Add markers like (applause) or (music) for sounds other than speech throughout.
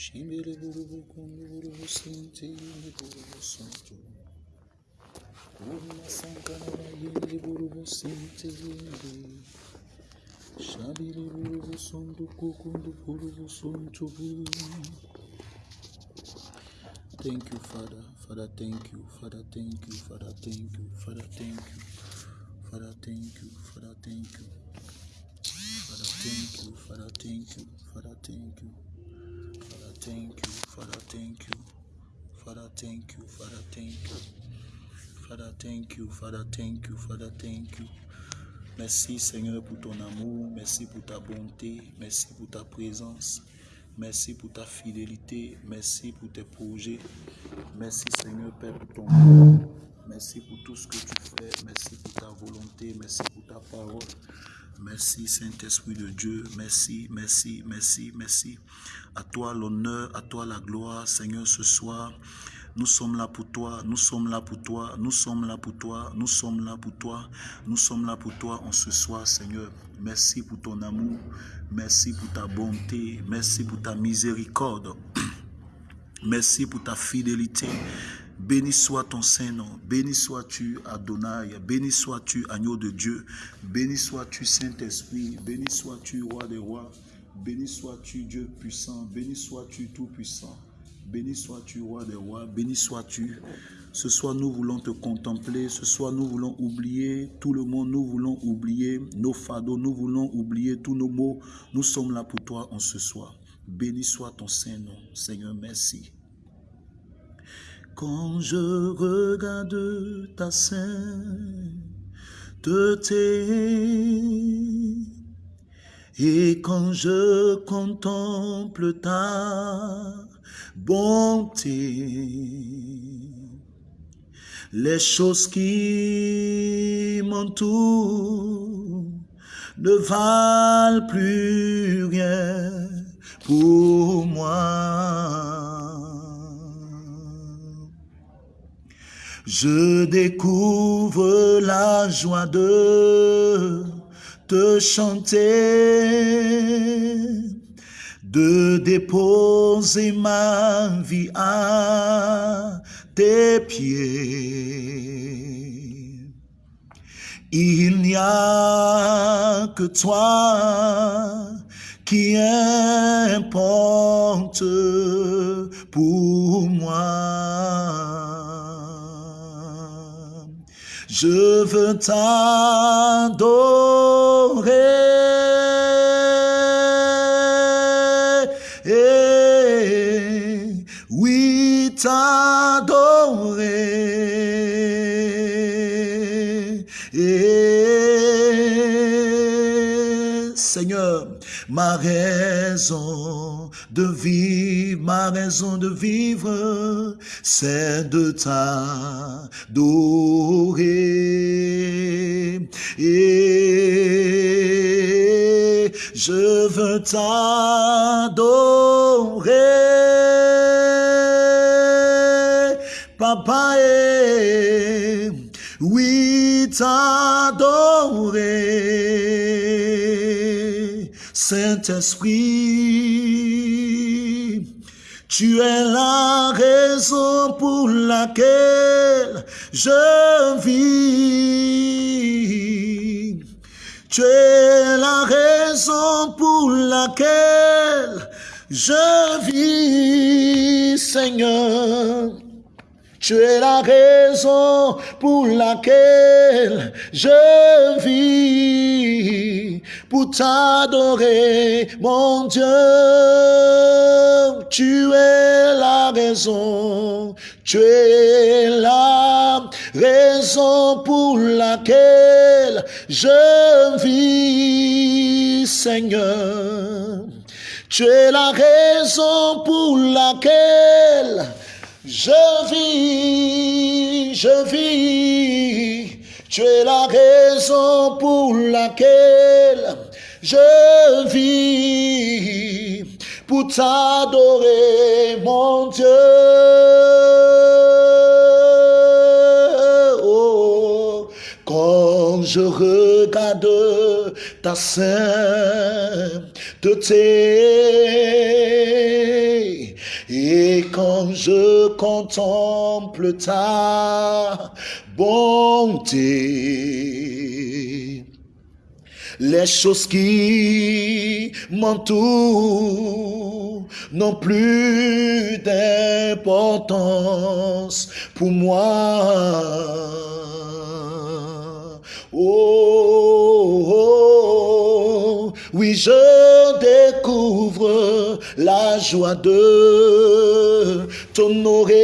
Shimbere burubu kundu burubu sinti yindi burubu suntu. Uma sankara na yindi burubu sinti yindi. Shabiri burubu sundu kukundu burubu suntu. Thank you, Father. Father, thank you. Father, thank you. Father, thank you. Father, thank you. Father, thank you. Father, thank you. Father, thank you. Father, thank you. Father, thank you. Thank you. Father, thank you. Father, thank you. Father, thank you. Father, thank you. Father, thank you. Father, thank you. Merci Seigneur pour ton amour, merci pour ta bonté, merci pour ta présence, merci pour ta fidélité, merci pour tes projets. Merci Seigneur Père pour ton amour. Merci pour tout ce que tu fais, merci pour ta volonté, merci pour ta parole. Merci Saint-Esprit de Dieu, merci, merci, merci, merci. À toi l'honneur, à toi la gloire, Seigneur, ce soir. Nous sommes là pour toi, nous sommes là pour toi, nous sommes là pour toi, nous sommes là pour toi, nous sommes là pour toi en ce soir, Seigneur. Merci pour ton amour, merci pour ta bonté, merci pour ta miséricorde, (clears throat) merci pour ta fidélité. Béni soit ton Saint-Nom, béni sois-tu Adonai, béni sois-tu Agneau de Dieu, béni sois-tu Saint-Esprit, béni sois-tu Roi des Rois, béni sois-tu Dieu puissant, béni sois-tu Tout-Puissant. Béni sois-tu, roi des rois, béni sois-tu. Ce soir, nous voulons te contempler. Ce soir, nous voulons oublier tout le monde. Nous voulons oublier nos fardeaux. Nous voulons oublier tous nos mots. Nous sommes là pour toi en ce soir. Béni soit ton Saint-Nom. Seigneur, merci. Quand je regarde ta sainteté, et quand je contemple ta bonté, les choses qui m'entourent ne valent plus rien pour moi. Je découvre la joie de te chanter, de déposer ma vie à tes pieds. Il n'y a que toi qui importe pour moi. Je veux t'adorer. Eh, oui, t'adorer. Eh, Seigneur, ma raison de vivre, ma raison de vivre, c'est de t'adorer. Et je veux t'adorer, papa, et oui, t'adorer. Saint-Esprit, tu es la raison pour laquelle je vis. Tu es la raison pour laquelle je vis, Seigneur. Tu es la raison pour laquelle je vis, pour t'adorer, mon Dieu. Tu es la raison, tu es la raison pour laquelle je vis, Seigneur. Tu es la raison pour laquelle je vis, je vis, tu es la raison pour laquelle je vis, pour t'adorer, mon Dieu. Oh, quand je regarde ta sainteté, je contemple ta bonté, les choses qui m'entourent n'ont plus d'importance pour moi. Oh, oh, oui, je découvre la joie de t'honorer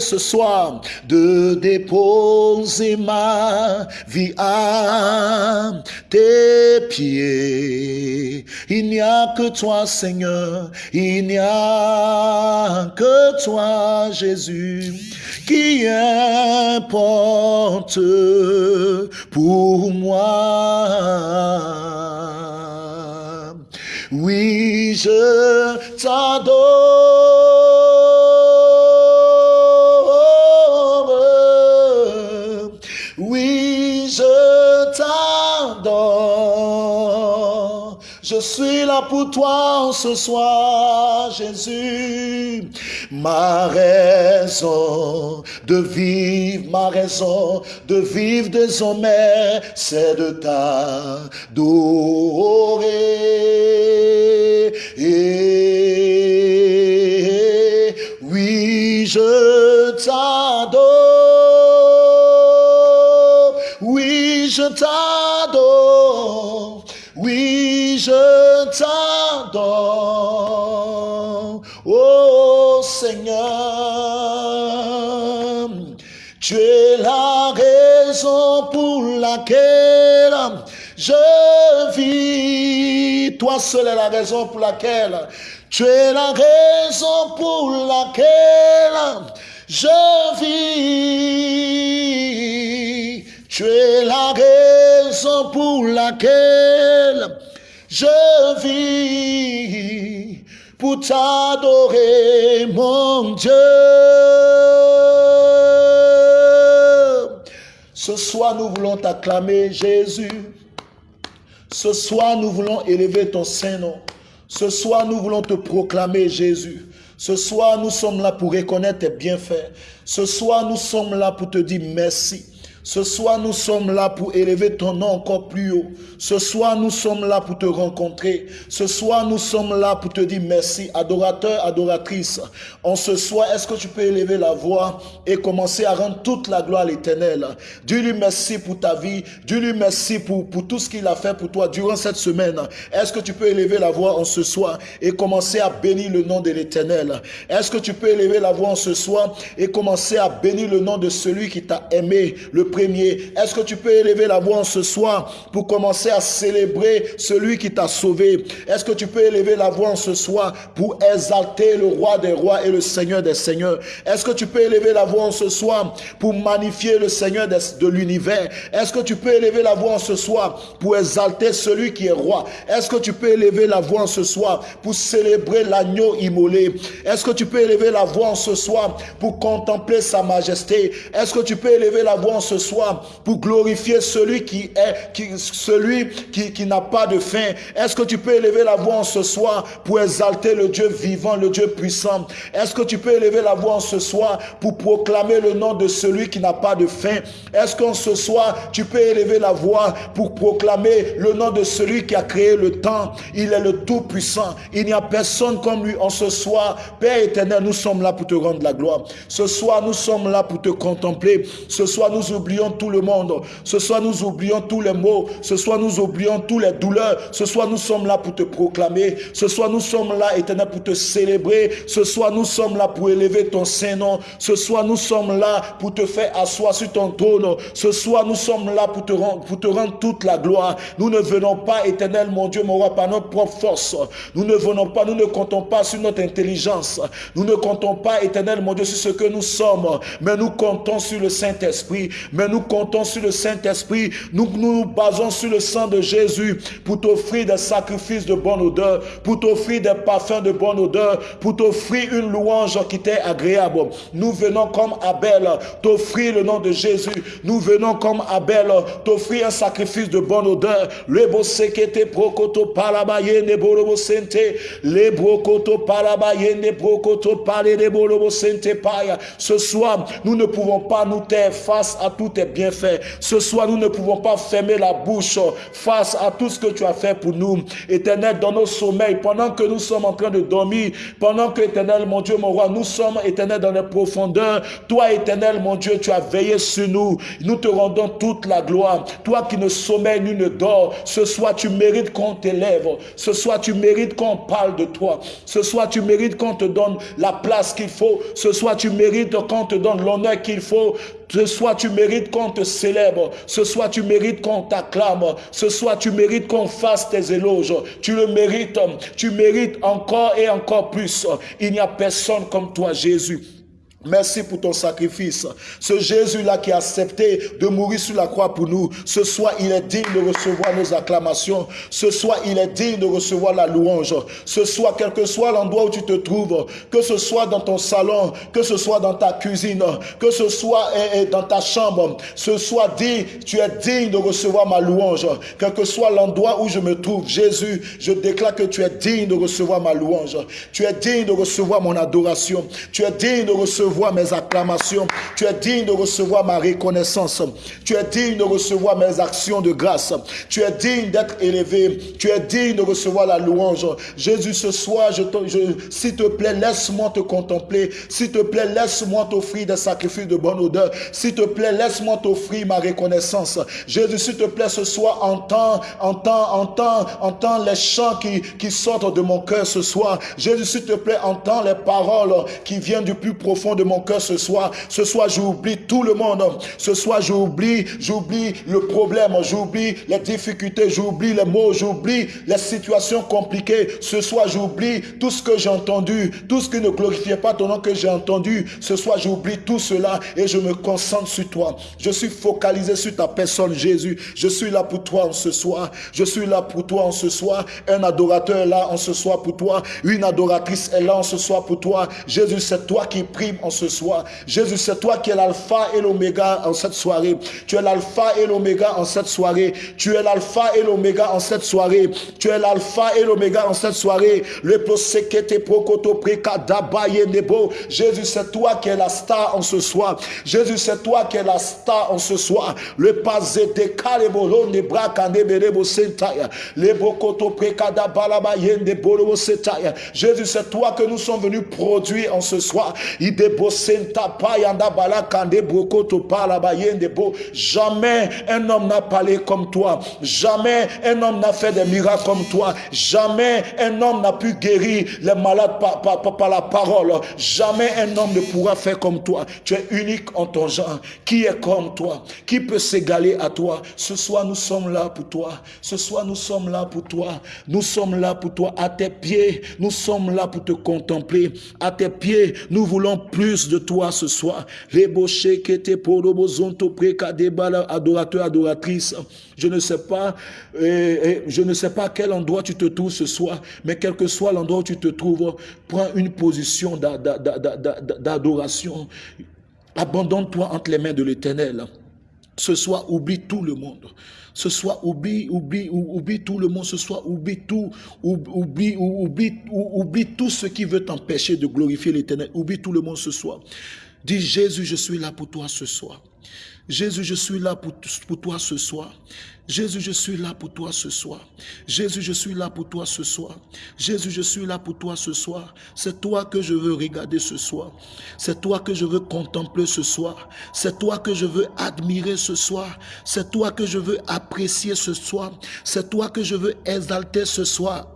ce soir, de déposer ma vie à tes pieds. Il n'y a que toi, Seigneur, il n'y a que toi, Jésus, qui importe pour moi. Oui, je t'adore. Je suis là pour toi ce soir, Jésus. Ma raison de vivre, ma raison de vivre désormais, c'est de t'adorer. Et oui, je t'adore. Oui, je t'adore. Je t'adore. Oh Seigneur, tu es la raison pour laquelle je vis. Toi seul est la raison pour laquelle tu es la raison pour laquelle je vis. Tu es la raison pour laquelle je vis pour t'adorer, mon Dieu. Ce soir, nous voulons t'acclamer, Jésus. Ce soir, nous voulons élever ton Saint-Nom. Ce soir, nous voulons te proclamer, Jésus. Ce soir, nous sommes là pour reconnaître tes bienfaits. Ce soir, nous sommes là pour te dire merci. Ce soir, nous sommes là pour élever ton nom encore plus haut. Ce soir, nous sommes là pour te rencontrer. Ce soir, nous sommes là pour te dire merci. Adorateur, adoratrice, en ce soir, est-ce que tu peux élever la voix et commencer à rendre toute la gloire à l'éternel? Dis-lui merci pour ta vie. Dis-lui merci pour, pour tout ce qu'il a fait pour toi durant cette semaine. Est-ce que tu peux élever la voix en ce soir et commencer à bénir le nom de l'éternel? Est-ce que tu peux élever la voix en ce soir et commencer à bénir le nom de celui qui t'a aimé, premier. Est-ce que tu peux élever la voix en ce soir pour commencer à célébrer celui qui t'a sauvé? Est-ce que tu peux élever la voix en ce soir pour exalter le roi des rois et le seigneur des seigneurs? Est-ce que tu peux élever la voix en ce soir pour magnifier le seigneur de, l'univers? Est-ce que tu peux élever la voix en ce soir pour exalter celui qui est roi? Est-ce que tu peux élever la voix en ce soir pour célébrer l'agneau immolé? Est-ce que tu peux élever la voix en ce soir pour contempler sa majesté? Est-ce que tu peux élever la voix en ce soir pour glorifier celui qui est, celui qui, qui n'a pas de fin. Est-ce que tu peux élever la voix en ce soir pour exalter le Dieu vivant, le Dieu puissant? Est-ce que tu peux élever la voix en ce soir pour proclamer le nom de celui qui n'a pas de fin? Est-ce qu'en ce soir, tu peux élever la voix pour proclamer le nom de celui qui a créé le temps? Il est le Tout-Puissant. Il n'y a personne comme lui en ce soir. Père éternel, nous sommes là pour te rendre la gloire. Ce soir, nous sommes là pour te contempler. Ce soir, nous oublions tout le monde. Ce soir, nous oublions tous les maux. Ce soir, nous oublions toutes les douleurs. Ce soir, nous sommes là pour te proclamer. Ce soir, nous sommes là, éternel, pour te célébrer. Ce soir, nous sommes là pour élever ton Saint-Nom. Ce soir, nous sommes là pour te faire asseoir sur ton trône. Ce soir, nous sommes là pour te rendre, pour te rendre toute la gloire. Nous ne venons pas, éternel, mon Dieu, mon roi, par notre propre force. Nous ne venons pas, nous ne comptons pas sur notre intelligence. Nous ne comptons pas, éternel, mon Dieu, sur ce que nous sommes. Mais nous comptons sur le Saint-Esprit. Nous comptons sur le Saint-Esprit. Nous, nous basons sur le sang de Jésus pour t'offrir des sacrifices de bonne odeur, pour t'offrir des parfums de bonne odeur, pour t'offrir une louange qui t'est agréable. Nous venons comme Abel t'offrir le nom de Jésus. Nous venons comme Abel t'offrir un sacrifice de bonne odeur. Le prokoto parabayende borobo. Le de borobo sente. Ce soir, nous ne pouvons pas nous taire face à tous tes bienfaits. Ce soir, nous ne pouvons pas fermer la bouche face à tout ce que tu as fait pour nous. Éternel, dans nos sommeils, pendant que nous sommes en train de dormir, pendant que, éternel, mon Dieu, mon roi, nous sommes, éternel, dans les profondeurs. Toi, éternel, mon Dieu, tu as veillé sur nous. Nous te rendons toute la gloire. Toi qui ne sommeilles ni ne dors, ce soir, tu mérites qu'on t'élève. Ce soir, tu mérites qu'on parle de toi. Ce soir, tu mérites qu'on te donne la place qu'il faut. Ce soir, tu mérites qu'on te donne l'honneur qu'il faut. Ce soir, tu mérites qu'on te célèbre. Ce soir, tu mérites qu'on t'acclame. Ce soir, tu mérites qu'on fasse tes éloges. Tu le mérites. Tu mérites encore et encore plus. Il n'y a personne comme toi, Jésus. Merci pour ton sacrifice. Ce Jésus-là qui a accepté de mourir sur la croix pour nous, ce soir, il est digne de recevoir nos acclamations. Ce soir, il est digne de recevoir la louange. Ce soir, quel que soit l'endroit où tu te trouves, que ce soit dans ton salon, que ce soit dans ta cuisine, que ce soit eh, eh, dans ta chambre, ce soir, dis, tu es digne de recevoir ma louange. Quel que soit l'endroit où je me trouve, Jésus, je déclare que tu es digne de recevoir ma louange. Tu es digne de recevoir mon adoration. Tu es digne de recevoir mes acclamations. Tu es digne de recevoir ma reconnaissance. Tu es digne de recevoir mes actions de grâce. Tu es digne d'être élevé. Tu es digne de recevoir la louange. Jésus, ce soir, s'il te plaît, laisse-moi te contempler. S'il te plaît, laisse-moi t'offrir des sacrifices de bonne odeur. S'il te plaît, laisse-moi t'offrir ma reconnaissance. Jésus, s'il te plaît, ce soir, entends, entends, entends, entends les chants qui, qui sortent de mon cœur ce soir. Jésus, s'il te plaît, entends les paroles qui viennent du plus profond de mon cœur ce soir. Ce soir, j'oublie tout le monde. Ce soir, j'oublie, j'oublie le problème, j'oublie les difficultés, j'oublie les mots, j'oublie les situations compliquées. Ce soir, j'oublie tout ce que j'ai entendu, tout ce qui ne glorifiait pas ton nom que j'ai entendu. Ce soir, j'oublie tout cela et je me concentre sur toi. Je suis focalisé sur ta personne, Jésus. Je suis là pour toi en ce soir. Je suis là pour toi en ce soir. Un adorateur est là en ce soir pour toi. Une adoratrice est là en ce soir pour toi. Jésus, c'est toi qui prime en ce soir. Jésus, c'est toi qui es l'alpha et l'oméga en cette soirée. Tu es l'alpha et l'oméga en cette soirée. Tu es l'alpha et l'oméga en cette soirée. Tu es l'alpha et l'oméga en cette soirée. Le prokoto nebo. Jésus, c'est toi qui es la star en ce soir. Jésus, c'est toi qui es la star en ce soir. Le pazete kalebolo ne braka neberebo sentaya. Le brokoto prekada balabayende bolobo setaya. Jésus, c'est toi que nous sommes venus produire en ce soir. Jamais un homme n'a parlé comme toi. Jamais un homme n'a fait des miracles comme toi. Jamais un homme n'a pu guérir les malades par, par, la parole. Jamais un homme ne pourra faire comme toi. Tu es unique en ton genre. Qui est comme toi? Qui peut s'égaler à toi? Ce soir, nous sommes là pour toi. Ce soir, nous sommes là pour toi. Nous sommes là pour toi. À tes pieds, nous sommes là pour te contempler. À tes pieds, nous voulons plus de toi ce soir. adorateur, adoratrice. Je ne sais pas, je ne sais pas quel endroit tu te trouves ce soir, mais quel que soit l'endroit où tu te trouves, prends une position d'adoration. Abandonne-toi entre les mains de l'éternel. Ce soir, oublie tout le monde. Ce soir, oublie, oublie, oublie tout le monde. Ce soir, oublie tout, oublie, oublie, oublie tout ce qui veut t'empêcher de glorifier l'éternel. Oublie tout le monde ce soir. Dis Jésus, je suis là pour toi ce soir. Jésus, je suis là pour, pour toi ce soir. Jésus, je suis là pour toi ce soir. Jésus, je suis là pour toi ce soir. Jésus, je suis là pour toi ce soir. C'est toi que je veux regarder ce soir. C'est toi que je veux contempler ce soir. C'est toi que je veux admirer ce soir. C'est toi que je veux apprécier ce soir. C'est toi que je veux exalter ce soir.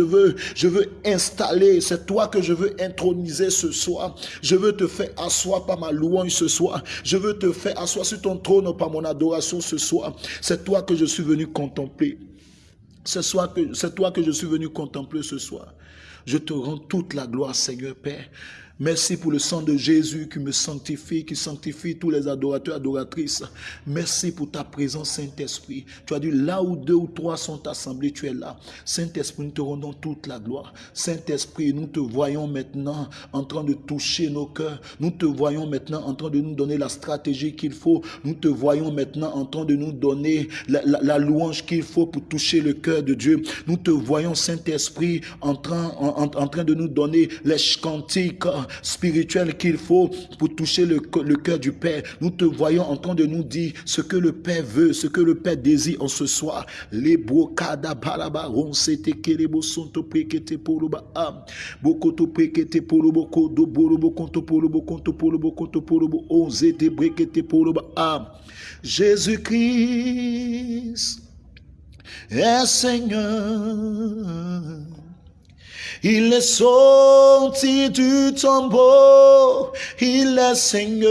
Veux, je veux installer, c'est toi que je veux introniser ce soir. Je veux te faire asseoir par ma louange ce soir. Je veux te faire asseoir sur ton trône par mon adoration ce soir. C'est toi que je suis venu contempler. C'est toi que je suis venu contempler ce soir. Je te rends toute la gloire, Seigneur Père. Merci pour le sang de Jésus qui me sanctifie, qui sanctifie tous les adorateurs, adoratrices. Merci pour ta présence, Saint-Esprit. Tu as dit là où deux ou trois sont assemblés, tu es là. Saint-Esprit, nous te rendons toute la gloire. Saint-Esprit, nous te voyons maintenant en train de toucher nos cœurs. Nous te voyons maintenant en train de nous donner la stratégie qu'il faut. Nous te voyons maintenant en train de nous donner la, louange qu'il faut pour toucher le cœur de Dieu. Nous te voyons, Saint-Esprit, en train, en, en train de nous donner les cantiques spirituel qu'il faut pour toucher le, le cœur du Père. Nous te voyons en train de nous dire ce que le Père veut, ce que le Père désire en ce soir. Les brocada balaba on s'était kerebo sonto prekete poloba am. Bokoto prekete polobo kodo bolobo konto polobo konto polobo konto polobo on zete brekete poloba am. Jésus-Christ est Seigneur. Il est sorti du tombeau, il est Seigneur.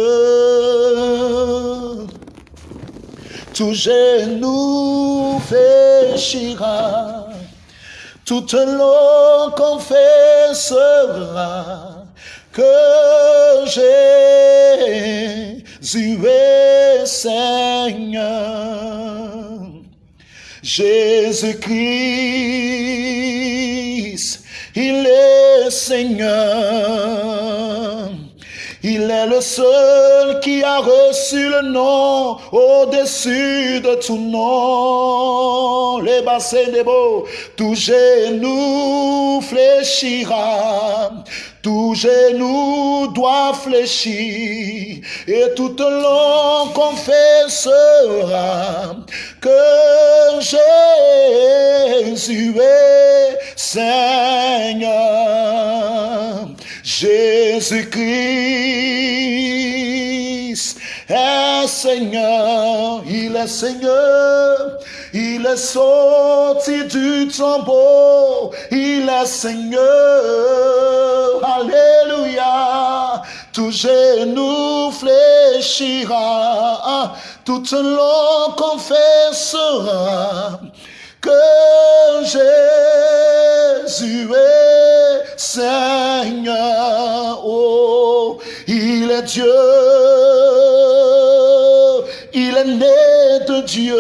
Tout genou fléchira, toute langue confessera que Jésus est Seigneur. Jésus-Christ il est Seigneur. Il est le seul qui a reçu le nom au-dessus de tout nom. Les bassins des beaux, tout genou fléchira, tout genou doit fléchir et toute langue confessera que Jésus est Seigneur. Jésus-Christ est Seigneur, il est Seigneur. Il est sorti du tombeau, il est Seigneur. Alléluia. Tout genou fléchira, toute langue confessera que Jésus est Seigneur. Oh, il est Dieu, il est né de Dieu.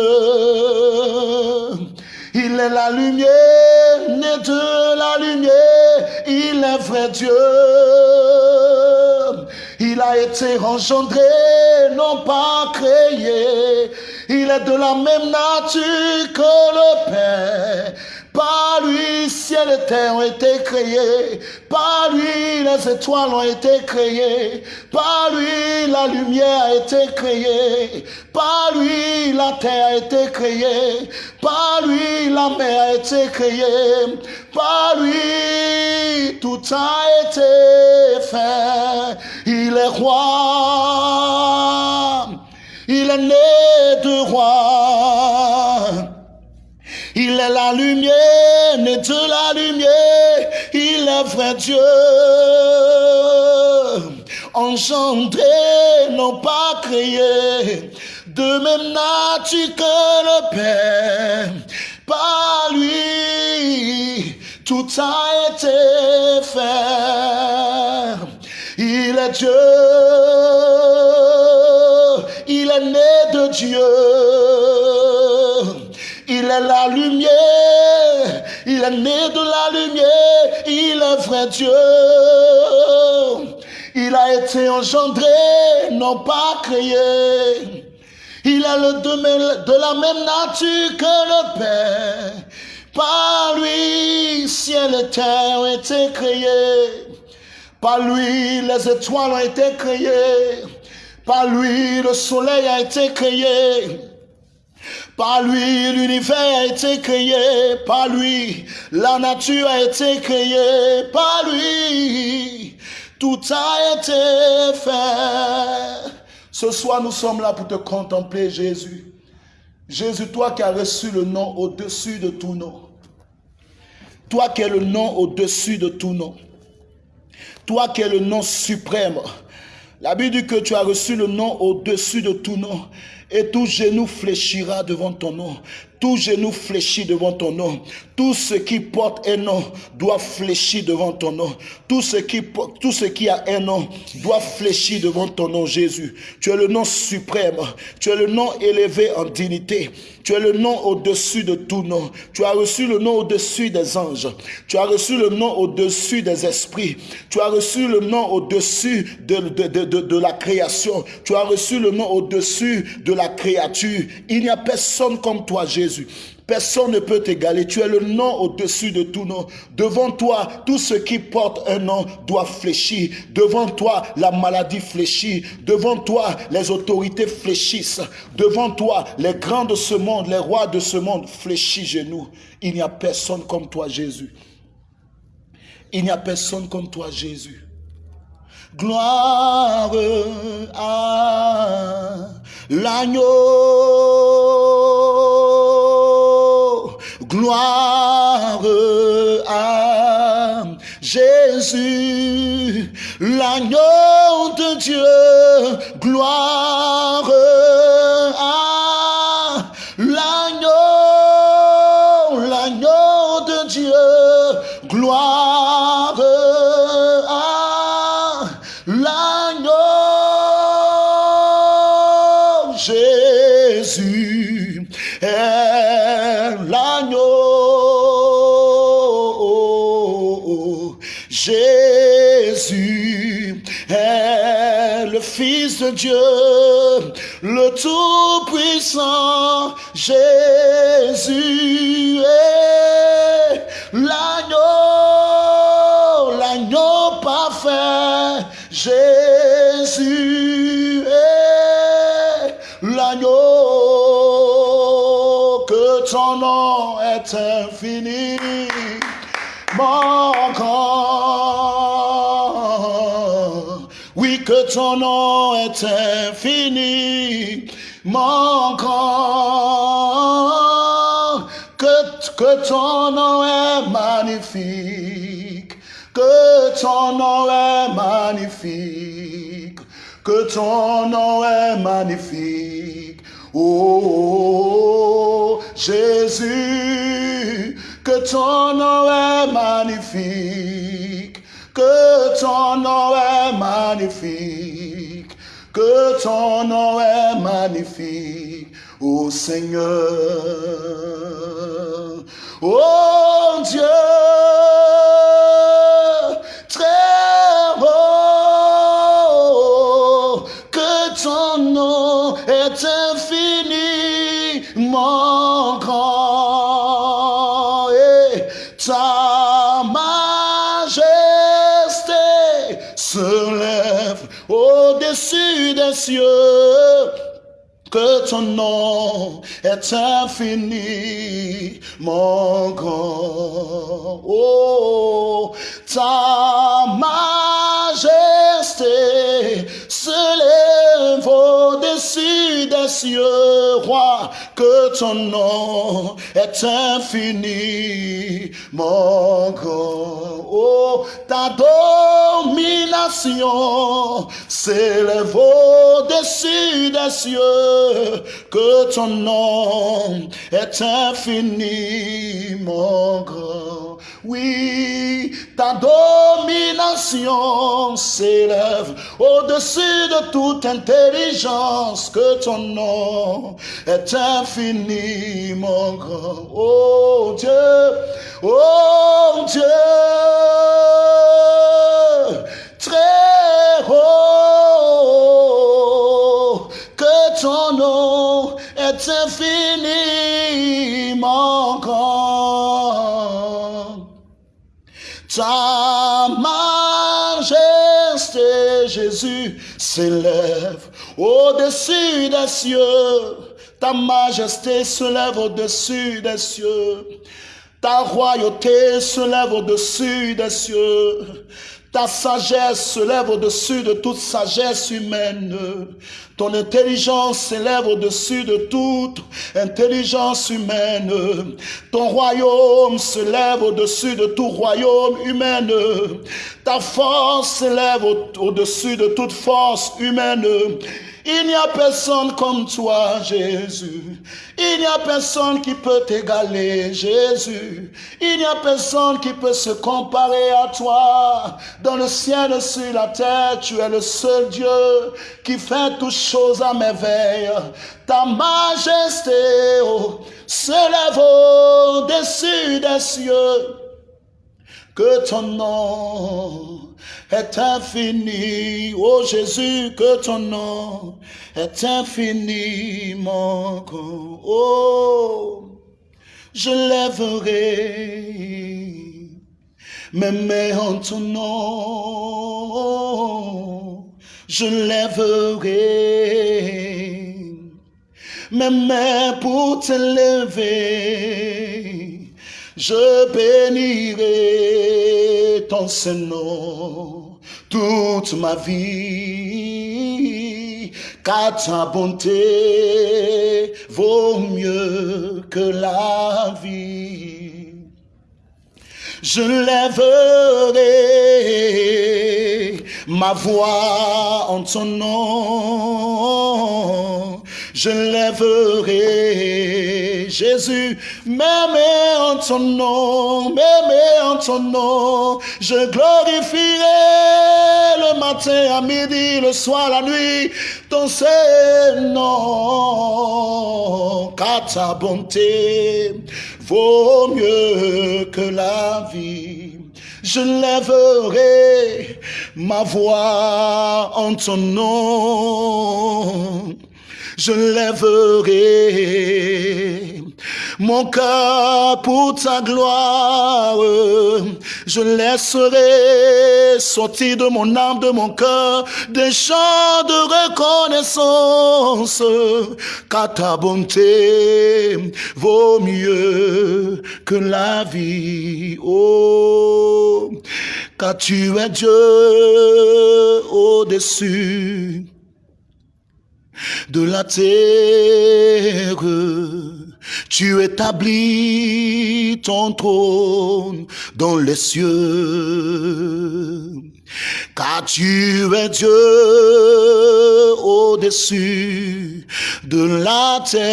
Il est la lumière, né de la lumière, il est vrai Dieu. Il a été engendré, non pas créé. Il est de la même nature que le Père. Terre ont été créés. Par lui, les étoiles ont été créées. Par lui, la lumière a été créée. Par lui, la terre a été créée. Par lui, la mer a été créée. Par lui, tout a été fait. Il est roi. Il est né de roi. Il est la lumière, né de la lumière, il est vrai Dieu. Engendré, non pas créé, de même nature que le Père. Par lui, tout a été fait. Il est Dieu, il est né de Dieu. Il est la lumière. Il est né de la lumière. Il est vrai Dieu. Il a été engendré, non pas créé. Il est le de, de la même nature que le Père. Par lui, ciel et terre ont été créés. Par lui, les étoiles ont été créées. Par lui, le soleil a été créé. Par lui, l'univers a été créé. Par lui, la nature a été créée. Par lui, tout a été fait. Ce soir, nous sommes là pour te contempler, Jésus. Jésus, toi qui as reçu le nom au-dessus de tout nom. Toi qui es le nom au-dessus de tout nom. Toi qui es le nom suprême. La Bible dit que tu as reçu le nom au-dessus de tout nom. Et tout genou fléchira devant ton nom. Tout genou fléchit devant ton nom. Tout ce qui porte un nom doit fléchir devant ton nom. Tout ce qui, tout ce qui a un nom doit fléchir devant ton nom, Jésus. Tu es le nom suprême. Tu es le nom élevé en dignité. Tu es le nom au-dessus de tout nom. Tu as reçu le nom au-dessus des anges. Tu as reçu le nom au-dessus des esprits. Tu as reçu le nom au-dessus de, de, de, de, la création. Tu as reçu le nom au-dessus de la créature. Il n'y a personne comme toi, Personne ne peut t'égaler. Tu es le nom au-dessus de tout nom. Devant toi, tout ce qui porte un nom doit fléchir. Devant toi, la maladie fléchit. Devant toi, les autorités fléchissent. Devant toi, les grands de ce monde, les rois de ce monde fléchissent genoux. Il n'y a personne comme toi, Jésus. Il n'y a personne comme toi, Jésus. Gloire à l'agneau. Gloire à Jésus, l'agneau de Dieu. Gloire à Fils de Dieu, le Tout-Puissant. Jésus est l'agneau, l'agneau parfait. Jésus est l'agneau, que ton nom est infini. Mon que ton nom est infini. Mon corps, que, que ton nom est magnifique. Que ton nom est magnifique. Que ton nom est magnifique. Oh, Jésus, que ton nom est magnifique. Que ton nom est magnifique. Que ton nom est magnifique. Oh Seigneur. Oh Ton nom est infini, mon grand. Oh, ta majesté se lève au-dessus des cieux, roi. Que ton nom est infini, mon grand. Oh, ta domination s'élève au-dessus des cieux. Que ton nom est infiniment grand. Oui, ta domination s'élève au-dessus de toute intelligence. Que ton nom est infiniment grand. Oh Dieu, oh Dieu, très haut, que ton nom est infiniment grand. Ta majesté, Jésus, s'élève au-dessus des cieux. Ta majesté se lève au-dessus des cieux. Ta royauté se lève au-dessus des cieux. Ta sagesse se lève au-dessus de toute sagesse humaine. Ton intelligence s'élève au-dessus de toute intelligence humaine. Ton royaume se lève au-dessus de tout royaume humain. Ta force s'élève au-dessus de toute force humaine. Il n'y a personne comme toi, Jésus. Il n'y a personne qui peut t'égaler, Jésus. Il n'y a personne qui peut se comparer à toi. Dans le ciel et sur la terre, tu es le seul Dieu qui fait toutes choses à merveille. Ta majesté oh, se lève au-dessus des cieux. Que ton nom est infini. Oh Jésus, que ton nom est infiniment grand. Oh, je lèverai mes mains en ton nom. Je lèverai mes mains pour te lever. Je bénirai ton Saint-Nom toute ma vie, car ta bonté vaut mieux que la vie. Je lèverai ma voix en ton nom. Je lèverai Jésus, m'aimer en ton nom, m'aimer en ton nom, je glorifierai le matin, à midi, le soir, la nuit, ton nom, car ta bonté vaut mieux que la vie. Je lèverai ma voix en ton nom je lèverai mon cœur pour ta gloire. Je laisserai sortir de mon âme, de mon cœur, des chants de reconnaissance, car ta bonté vaut mieux que la vie. Oh, car tu es Dieu au-dessus de la terre. Tu établis ton trône dans les cieux. Car tu es Dieu au-dessus de la terre.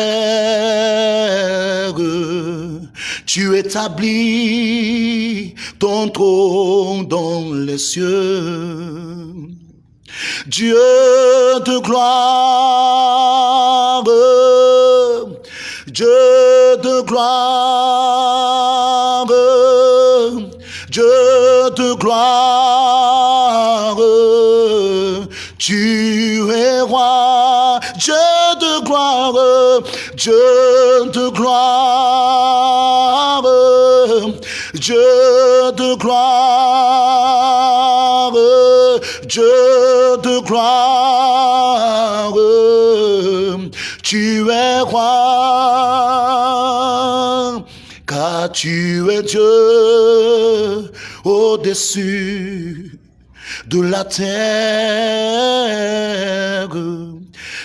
Tu établis ton trône dans les cieux. Dieu de gloire, Dieu de gloire, Dieu de gloire, tu es roi, Dieu de gloire, Dieu de gloire, Dieu de gloire, Dieu de gloire. Tu es roi, car tu es Dieu au-dessus de la terre.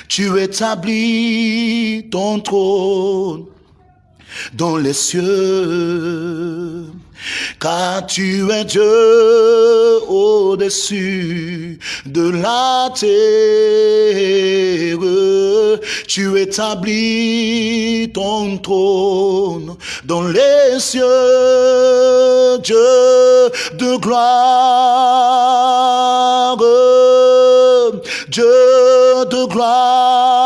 Tu établis ton trône dans les cieux car tu es Dieu au-dessus de la terre. Tu établis ton trône dans les cieux, Dieu de gloire, Dieu de gloire,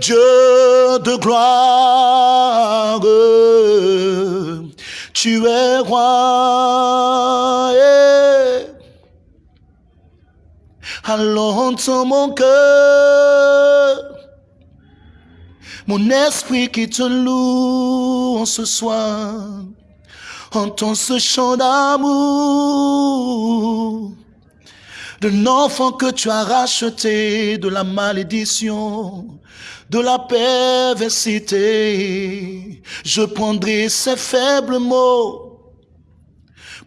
Dieu de gloire tu es roi. Allons mon cœur, mon esprit qui te loue en ce soir. Entends ce chant d'amour d'un enfant que tu as racheté de la malédiction de la perversité. Je prendrai ces faibles mots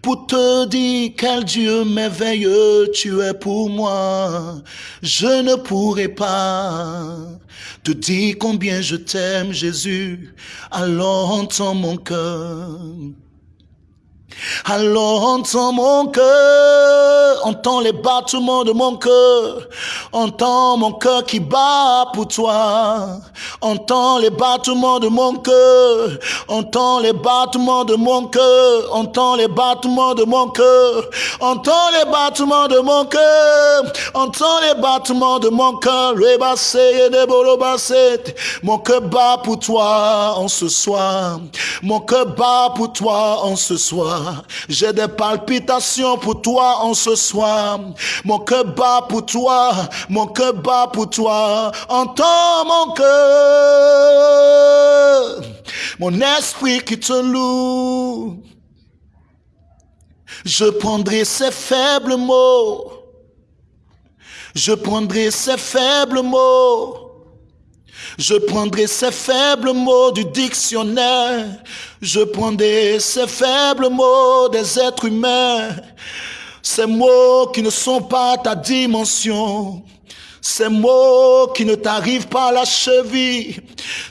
pour te dire quel Dieu merveilleux tu es pour moi. Je ne pourrai pas te dire combien je t'aime, Jésus. Alors entends mon cœur. Alors entends mon cœur, entends les battements de mon cœur, entends mon cœur qui bat pour toi, entends les battements de mon cœur, entends les battements de mon cœur, entends les battements de mon cœur, entends les battements de mon cœur, entends les battements de mon cœur, mon cœur bat pour toi en ce soir, mon cœur bat pour toi en ce soir. J'ai des palpitations pour toi en ce soir. Mon cœur bat pour toi. Mon cœur bat pour toi. Entends mon cœur. Mon esprit qui te loue. Je prendrai ces faibles mots. Je prendrai ces faibles mots je prendrai ces faibles mots du dictionnaire. Je prendrai ces faibles mots des êtres humains. Ces mots qui ne sont pas ta dimension. Ces mots qui ne t'arrivent pas à la cheville.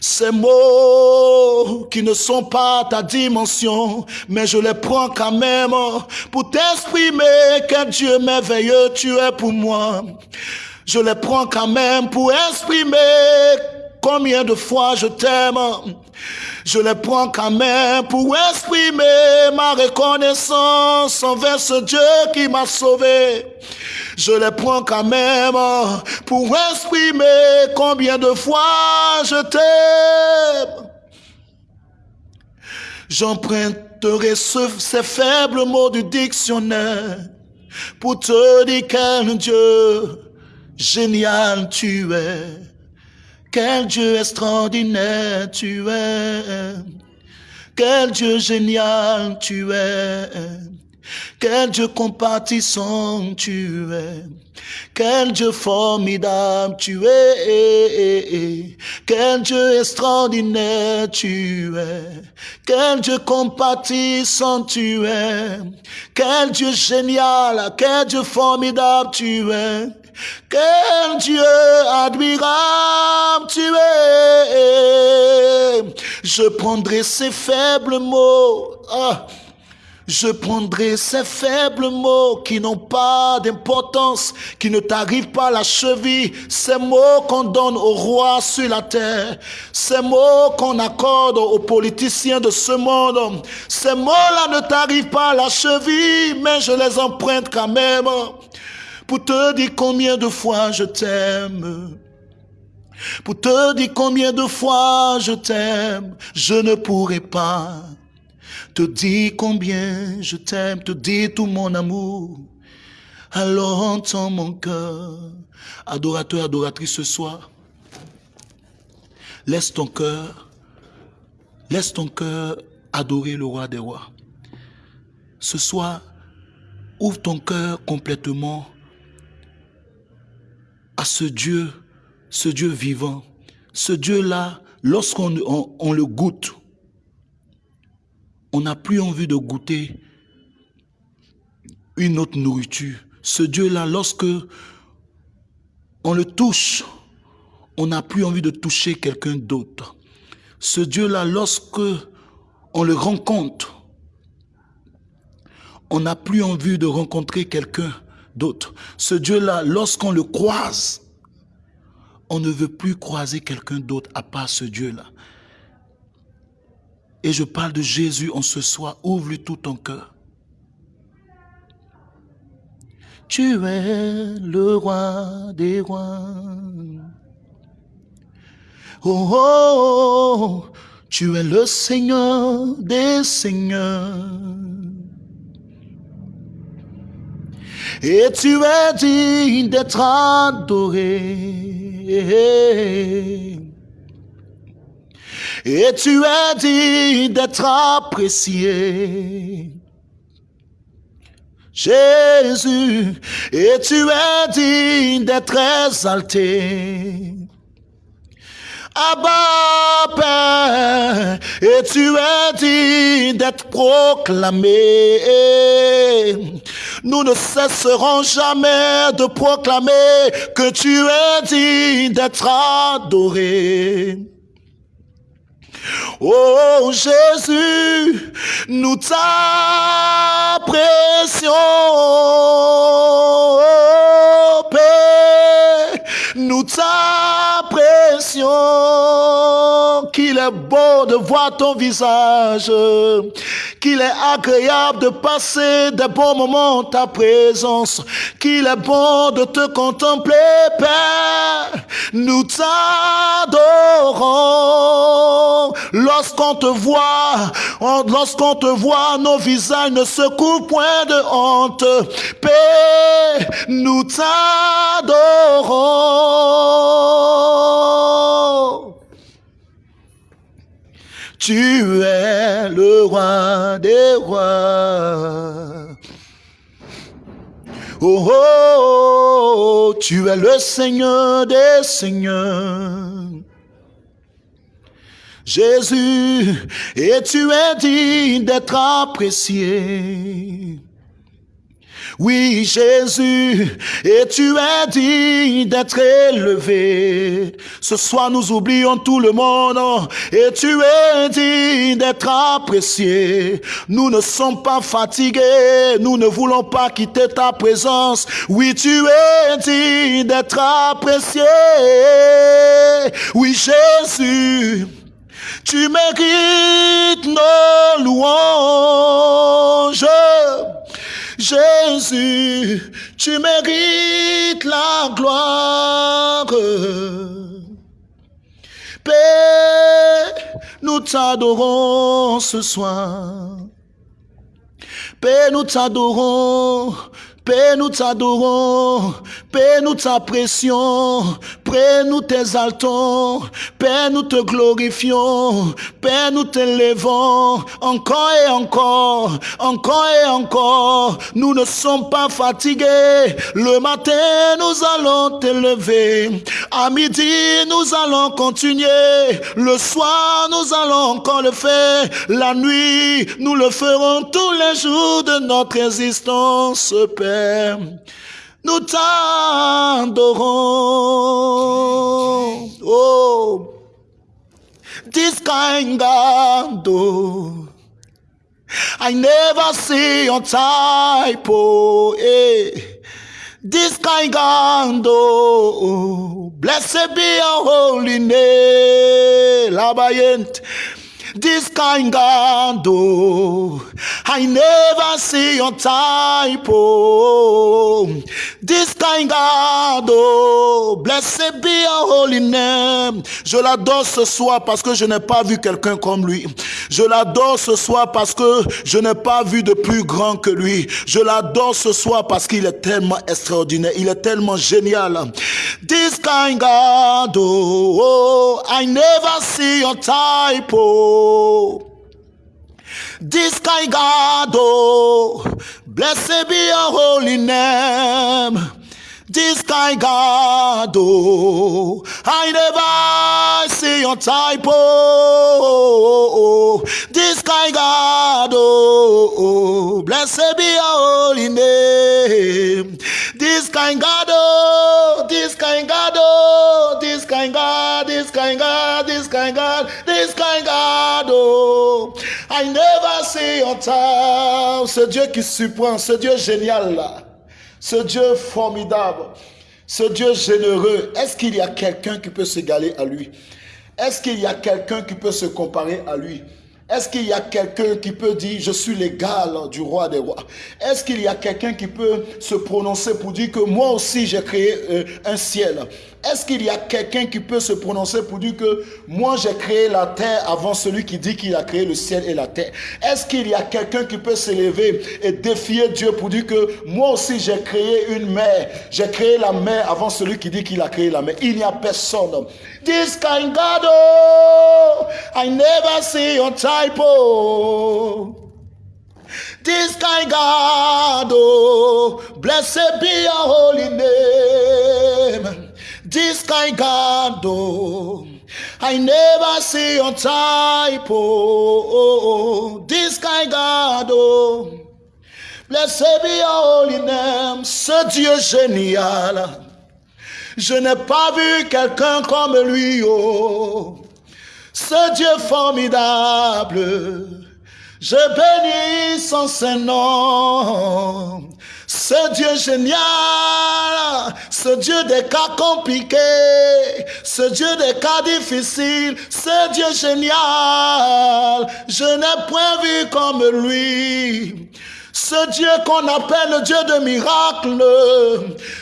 Ces mots qui ne sont pas ta dimension. Mais je les prends quand même pour t'exprimer quel Dieu merveilleux tu es pour moi. Je les prends quand même pour exprimer Combien de fois je t'aime je les prends quand même pour exprimer ma reconnaissance envers ce Dieu qui m'a sauvé. Je les prends quand même pour exprimer combien de fois je t'aime. J'emprunterai ces faibles mots du dictionnaire pour te dire quel Dieu génial tu es. Quel Dieu extraordinaire tu es. Quel Dieu génial tu es. Quel Dieu compatissant tu es. Quel Dieu formidable tu es. Quel Dieu extraordinaire tu es. Quel Dieu compatissant tu es. Quel Dieu génial, quel Dieu formidable tu es. Quel Dieu admirable tu es. Je prendrai ces faibles mots. Ah, je prendrai ces faibles mots qui n'ont pas d'importance, qui ne t'arrivent pas à la cheville, ces mots qu'on donne aux rois sur la terre, ces mots qu'on accorde aux politiciens de ce monde. Ces mots-là ne t'arrivent pas à la cheville, mais je les emprunte quand même pour te dire combien de fois je t'aime. Pour te dire combien de fois je t'aime, je ne pourrai pas te dire combien je t'aime, te dire tout mon amour. Alors entends mon cœur, adorateur, adoratrice ce soir. Laisse ton cœur, laisse ton cœur adorer le roi des rois. Ce soir, ouvre ton cœur complètement à ce Dieu, ce Dieu vivant. Ce Dieu-là, lorsqu'on on, le goûte, on n'a plus envie de goûter une autre nourriture. Ce Dieu-là, lorsque on le touche, on n'a plus envie de toucher quelqu'un d'autre. Ce Dieu-là, lorsque on le rencontre, on n'a plus envie de rencontrer quelqu'un d'autres. Ce Dieu-là, lorsqu'on le croise, on ne veut plus croiser quelqu'un d'autre à part ce Dieu-là. Et je parle de Jésus en ce soir. Ouvre-lui tout ton cœur. Tu es le roi des rois. Oh, oh, oh, tu es le Seigneur des seigneurs. Et tu es digne d'être adoré. Et tu es digne d'être apprécié. Jésus, et tu es digne d'être exalté. Abba Père, et tu es digne d'être proclamé. Nous ne cesserons jamais de proclamer que tu es digne d'être adoré. Oh Jésus, nous t'apprécions. T'apprécions. Qu'il est beau de voir ton visage qu'il est agréable de passer des bons moments en ta présence, qu'il est bon de te contempler, Père. Nous t'adorons. Lorsqu'on te voit, lorsqu'on te voit, nos visages ne se couvrent point de honte. Père, nous t'adorons. Tu es le roi des rois. Oh, oh, oh, tu es le Seigneur des seigneurs. Jésus, et tu es digne d'être apprécié. Oui, Jésus, et tu es digne d'être élevé. Ce soir, nous oublions tout le monde, et tu es digne d'être apprécié. Nous ne sommes pas fatigués, nous ne voulons pas quitter ta présence. Oui, tu es digne d'être apprécié. Oui, Jésus. Tu mérites nos louanges. Jésus, tu mérites la gloire. Père, nous t'adorons ce soir. Père, nous t'adorons Père, nous t'adorons. Père, nous t'apprécions. Père, nous t'exaltons. Père, nous te glorifions. Père, nous t'élevons. Encore et encore. Encore et encore. Nous ne sommes pas fatigués. Le matin, nous allons t'élever. À midi, nous allons continuer. Le soir, nous allons encore le faire. La nuit, nous le ferons tous les jours de notre existence, Père nous t'adorons. Oh, this kind God, oh, I never see your type, oh, eh. This kind God, oh, blessed be your holy name, Labayent. This kind God, oh, I never see your type, oh. This kind God, oh, blessed be your holy name. Je l'adore ce soir parce que je n'ai pas vu quelqu'un comme lui. Je l'adore ce soir parce que je n'ai pas vu de plus grand que lui. Je l'adore ce soir parce qu'il est tellement extraordinaire. Il est tellement génial. This kind God, oh, I never see your type, oh. This kind God, oh, blessed be your holy name. This kind God, oh, I never see your type, oh, this kind God, oh, oh, blessed be your holy name. This kind God, oh, this kind God, oh, this kind God, this kind God, this kind God, this kind God, oh, I never see your time. Ce Dieu qui surprend, ce Dieu génial là. Ce Dieu formidable, ce Dieu généreux, est-ce qu'il y a quelqu'un qui peut s'égaler à lui? Est-ce qu'il y a quelqu'un qui peut se comparer à lui? Est-ce qu'il y a quelqu'un qui peut dire je suis l'égal du roi des rois? Est-ce qu'il y a quelqu'un qui peut se prononcer pour dire que moi aussi j'ai créé euh, un ciel? Est-ce qu'il y a quelqu'un qui peut se prononcer pour dire que moi j'ai créé la terre avant celui qui dit qu'il a créé le ciel et la terre? Est-ce qu'il y a quelqu'un qui peut s'élever et défier Dieu pour dire que moi aussi j'ai créé une mer, j'ai créé la mer avant celui qui dit qu'il a créé la mer Il n'y a personne. This kind God, oh, I never see your typo. This kind oh, blessed be your holy name. This kind God, oh, I never see your type, oh, this oh, be your holy name, ce Dieu génial. Je n'ai pas vu quelqu'un comme lui, oh. Ce Dieu formidable, je bénis son Saint-Nom. Ce Dieu génial, ce Dieu des cas compliqués, ce Dieu des cas difficiles, ce Dieu génial, je n'ai point vu comme lui. Ce Dieu qu'on appelle le Dieu de miracles,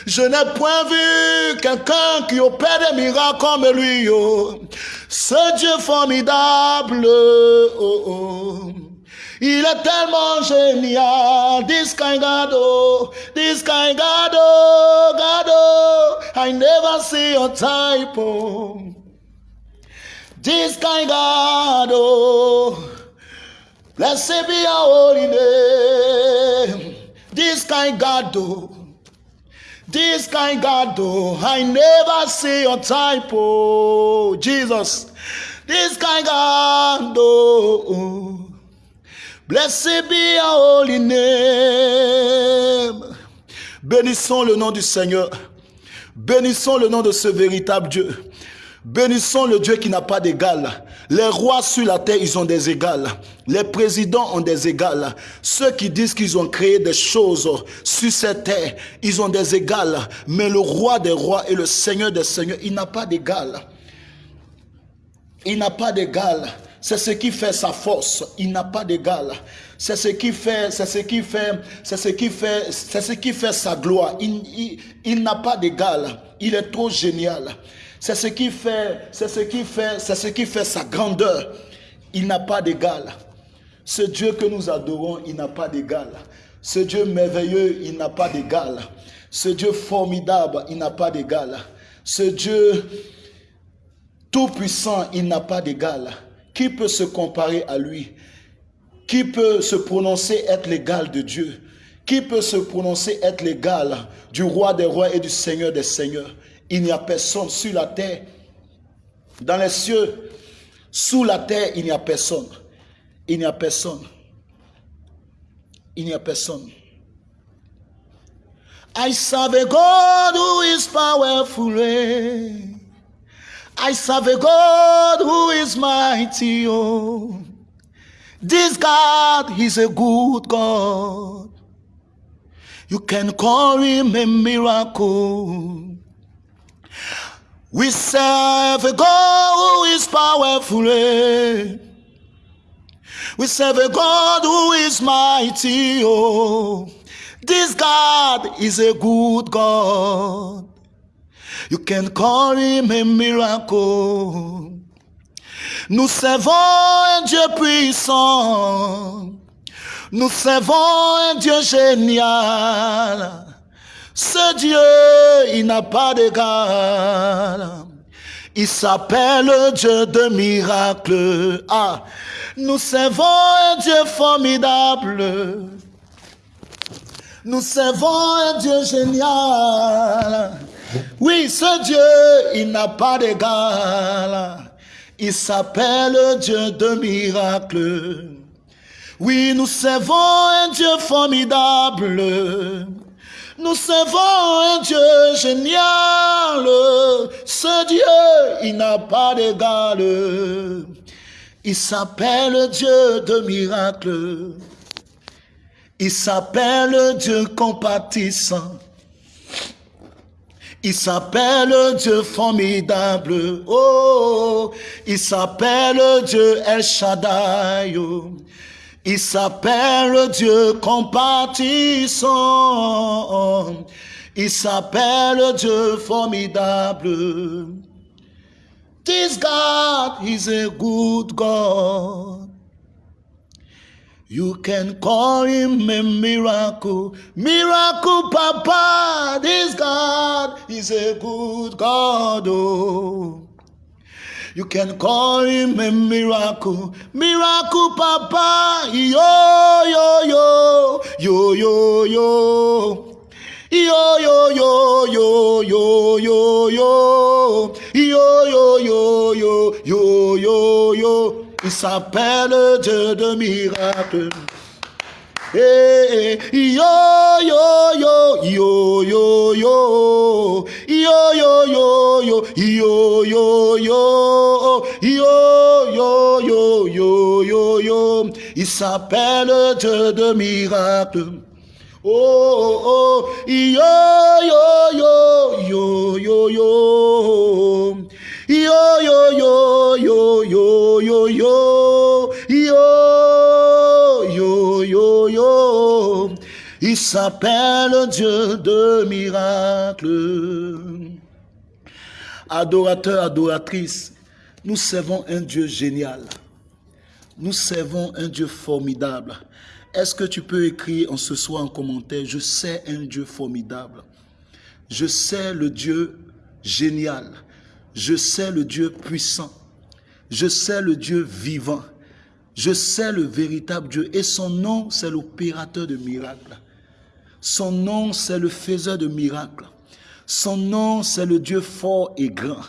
je n'ai point vu quelqu'un qui opère des miracles comme lui. Oh. Ce Dieu formidable, oh, oh. Il est tellement génial, descarregado, descarregado, gado. I never see your type. Oh. Descarregado, blessed be your holy name. Descarregado. This kind God, I never see your typo. Oh. Jesus. This kind God, though. Blessed be your holy. Bénissons le nom du Seigneur. Bénissons le nom de ce véritable Dieu. Bénissons le Dieu qui n'a pas d'égal. Les rois sur la terre, ils ont des égales. Les présidents ont des égales. Ceux qui disent qu'ils ont créé des choses sur cette terre, ils ont des égales. Mais le roi des rois et le Seigneur des seigneurs, il n'a pas d'égal. Il n'a pas d'égal. C'est ce qui fait sa force. Il n'a pas d'égal. C'est ce qui fait, sa gloire. Il, n'a pas d'égal. Il est trop génial. C'est ce qui fait, c'est ce qui fait, c'est ce qui fait sa grandeur. Il n'a pas d'égal. Ce Dieu que nous adorons, il n'a pas d'égal. Ce Dieu merveilleux, il n'a pas d'égal. Ce Dieu formidable, il n'a pas d'égal. Ce Dieu tout-puissant, il n'a pas d'égal. Qui peut se comparer à lui? Qui peut se prononcer être l'égal de Dieu? Qui peut se prononcer être l'égal du roi des rois et du seigneur des seigneurs? Il n'y a personne sur la terre, dans les cieux, sous la terre, il n'y a personne. Il n'y a personne. Il n'y a personne. I serve a God who is powerful. I serve a God who is mighty. Oh. This God is a good God. You can call him a miracle. We serve a God who is powerful. Eh? We serve a God who is mighty. Oh. This God is a good God. You can call him a miracle. Nous servons un Dieu puissant. Nous servons un Dieu génial. Ce Dieu, il n'a pas d'égal. Il s'appelle Dieu de miracles. Ah, nous servons un Dieu formidable. Nous servons un Dieu génial. Oui, ce Dieu, il n'a pas d'égal. Il s'appelle Dieu de miracles. Oui, nous servons un Dieu formidable. Nous servons un Dieu génial. Ce Dieu, il n'a pas d'égal. Il s'appelle Dieu de miracles. Il s'appelle Dieu compatissant. Il s'appelle Dieu formidable. Oh, il s'appelle Dieu El Shaddai. Il s'appelle Dieu compatissant. Il s'appelle Dieu formidable. This God is a good God. You can call him a miracle. Miracle Papa, this God is a good God. Oh. You can call him a miracle. Miracle Papa, yo, yo, yo, yo, yo, yo. Yo yo yo yo yo yo yo yo yo yo yo yo yo yo il s'appelle Dieu de miracles. Eh, yo, yo, yo, yo, yo, yo, yo, yo, yo, yo, yo, yo, yo, yo, yo, yo, yo, yo. Il s'appelle Dieu de miracles. Oh, oh, yo, yo, yo, yo, yo, yo. Yo, yo, yo, yo, yo, yo, yo. Yo, yo, yo, yo. Il s'appelle Dieu de miracles. Adorateurs, adoratrices, nous servons un Dieu génial. Nous servons un Dieu formidable. Est-ce que tu peux écrire en ce soir en commentaire, je sais un Dieu formidable. Je sais le Dieu génial. Je sais le Dieu puissant. Je sais le Dieu vivant. Je sais le véritable Dieu. Et son nom, c'est l'opérateur de miracles. Son nom, c'est le faiseur de miracles. Son nom, c'est le Dieu fort et grand.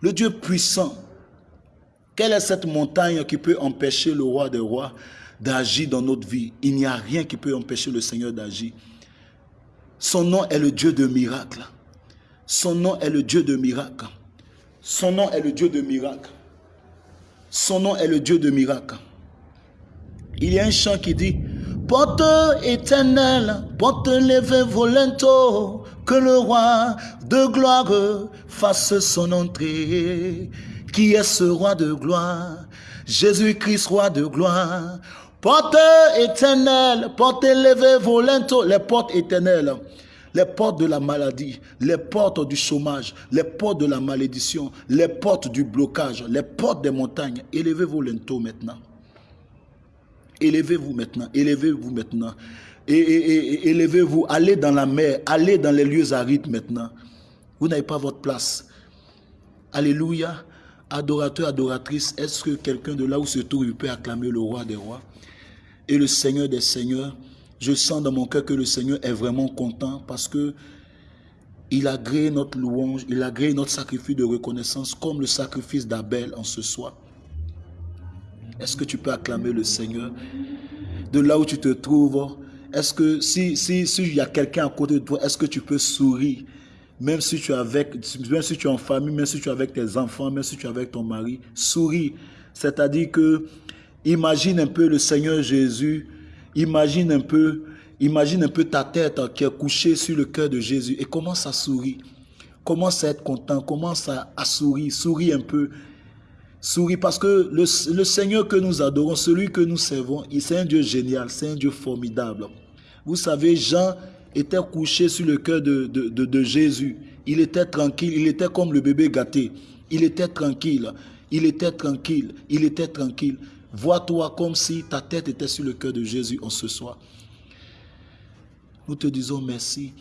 Le Dieu puissant. Quelle est cette montagne qui peut empêcher le roi des rois d'agir dans notre vie? Il n'y a rien qui peut empêcher le Seigneur d'agir. Son nom est le Dieu de miracles. Son nom est le Dieu de miracles. Son nom est le Dieu de miracles. Son nom est le Dieu de miracles. Il y a un chant qui dit Porte éternelle, porte levée volento, que le roi de gloire fasse son entrée. Qui est ce roi de gloire? Jésus-Christ, roi de gloire. Porte éternelle, porte élevée, volento, les portes éternelles, les portes de la maladie, les portes du chômage, les portes de la malédiction, les portes du blocage, les portes des montagnes. Élevez-vous lento maintenant. Élevez-vous maintenant, élevez-vous maintenant. Et, élevez-vous, allez dans la mer, allez dans les lieux arides maintenant. Vous n'avez pas votre place. Alléluia. Adorateur, adoratrice, est-ce que quelqu'un de là où se trouve peut acclamer le roi des rois et le Seigneur des seigneurs? Je sens dans mon cœur que le Seigneur est vraiment content parce que il a créé notre louange, il a créé notre sacrifice de reconnaissance comme le sacrifice d'Abel en ce soir. Est-ce que tu peux acclamer le Seigneur de là où tu te trouves? Est-ce que si s'il si, y a quelqu'un à côté de toi, est-ce que tu peux sourire? Même si tu es avec, même si tu es en famille, même si tu es avec tes enfants, même si tu es avec ton mari, souris. C'est-à-dire que imagine un peu le Seigneur Jésus, imagine un peu, imagine un peu ta tête qui est couchée sur le cœur de Jésus et commence à sourire. Commence à être content, commence à, sourire, souris un peu. Souris parce que le, le Seigneur que nous adorons, celui que nous servons, c'est un Dieu génial, c'est un Dieu formidable. Vous savez, Jean était couché sur le cœur de, de, Jésus. Il était tranquille, il était comme le bébé gâté. Il était tranquille, il était tranquille, il était tranquille. Vois-toi comme si ta tête était sur le cœur de Jésus en ce soir. Nous te disons merci.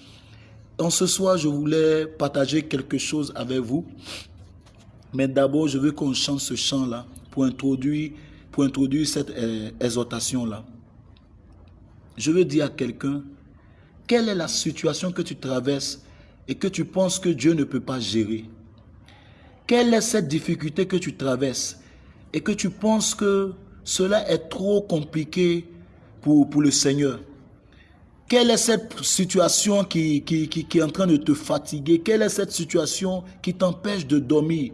En ce soir, je voulais partager quelque chose avec vous. Mais d'abord, je veux qu'on chante ce chant-là pour introduire, cette euh, exhortation-là. Je veux dire à quelqu'un, quelle est la situation que tu traverses et que tu penses que Dieu ne peut pas gérer? Quelle est cette difficulté que tu traverses et que tu penses que cela est trop compliqué pour, le Seigneur. Quelle est cette situation qui, est en train de te fatiguer? Quelle est cette situation qui t'empêche de dormir?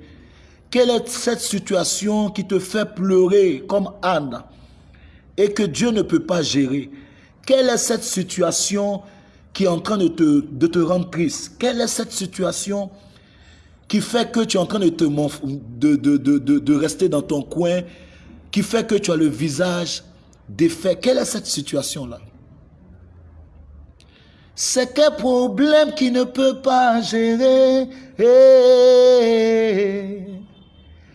Quelle est cette situation qui te fait pleurer comme Anne et que Dieu ne peut pas gérer? Quelle est cette situation qui est en train de te, de rendre triste? Quelle est cette situation qui fait que tu es en train de, te, de rester dans ton coin, qui fait que tu as le visage défait Quelle est cette situation-là? C'est quel problème qui ne peut pas gérer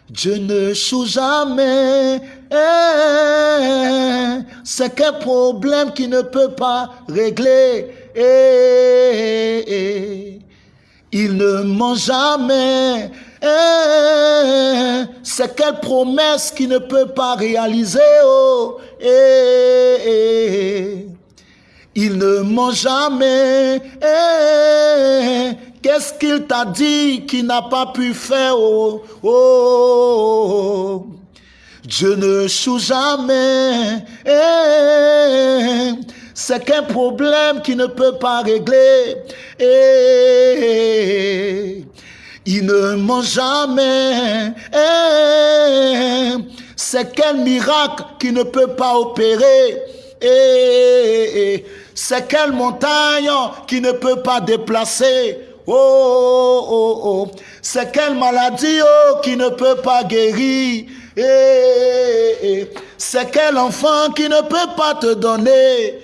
Dieu ne choue jamais. C'est quel problème qui ne peut pas régler il ne ment jamais. Eh, c'est quelle promesse qui ne peut pas réaliser. Oh, il ne ment jamais. Qu'est-ce qu'il t'a dit qu'il n'a pas pu faire oh, oh, Dieu ne choue jamais. C'est qu'un problème qui ne peut pas régler. Il ne ment jamais. C'est quel miracle qui ne peut pas opérer. Et c'est quelle montagne qui ne peut pas déplacer. Oh, oh, oh. C'est quelle maladie oh, qui ne peut pas guérir. Et c'est quel enfant qui ne peut pas te donner.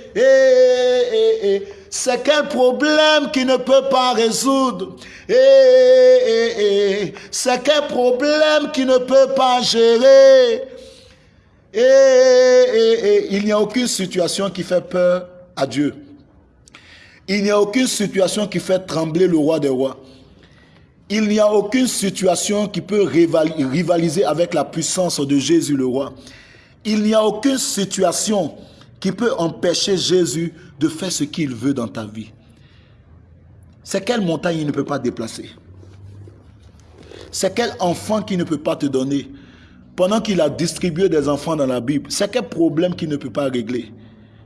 C'est quel problème qui ne peut pas résoudre? Et c'est quel problème qui ne peut pas gérer? Il n'y a aucune situation qui fait peur à Dieu. Il n'y a aucune situation qui fait trembler le roi des rois. Il n'y a aucune situation qui peut rivaliser avec la puissance de Jésus le roi. Il n'y a aucune situation qui peut empêcher Jésus de faire ce qu'il veut dans ta vie. C'est quelle montagne il ne peut pas déplacer C'est quel enfant qui ne peut pas te donner Pendant qu'il a distribué des enfants dans la Bible, c'est quel problème qu'il ne peut pas régler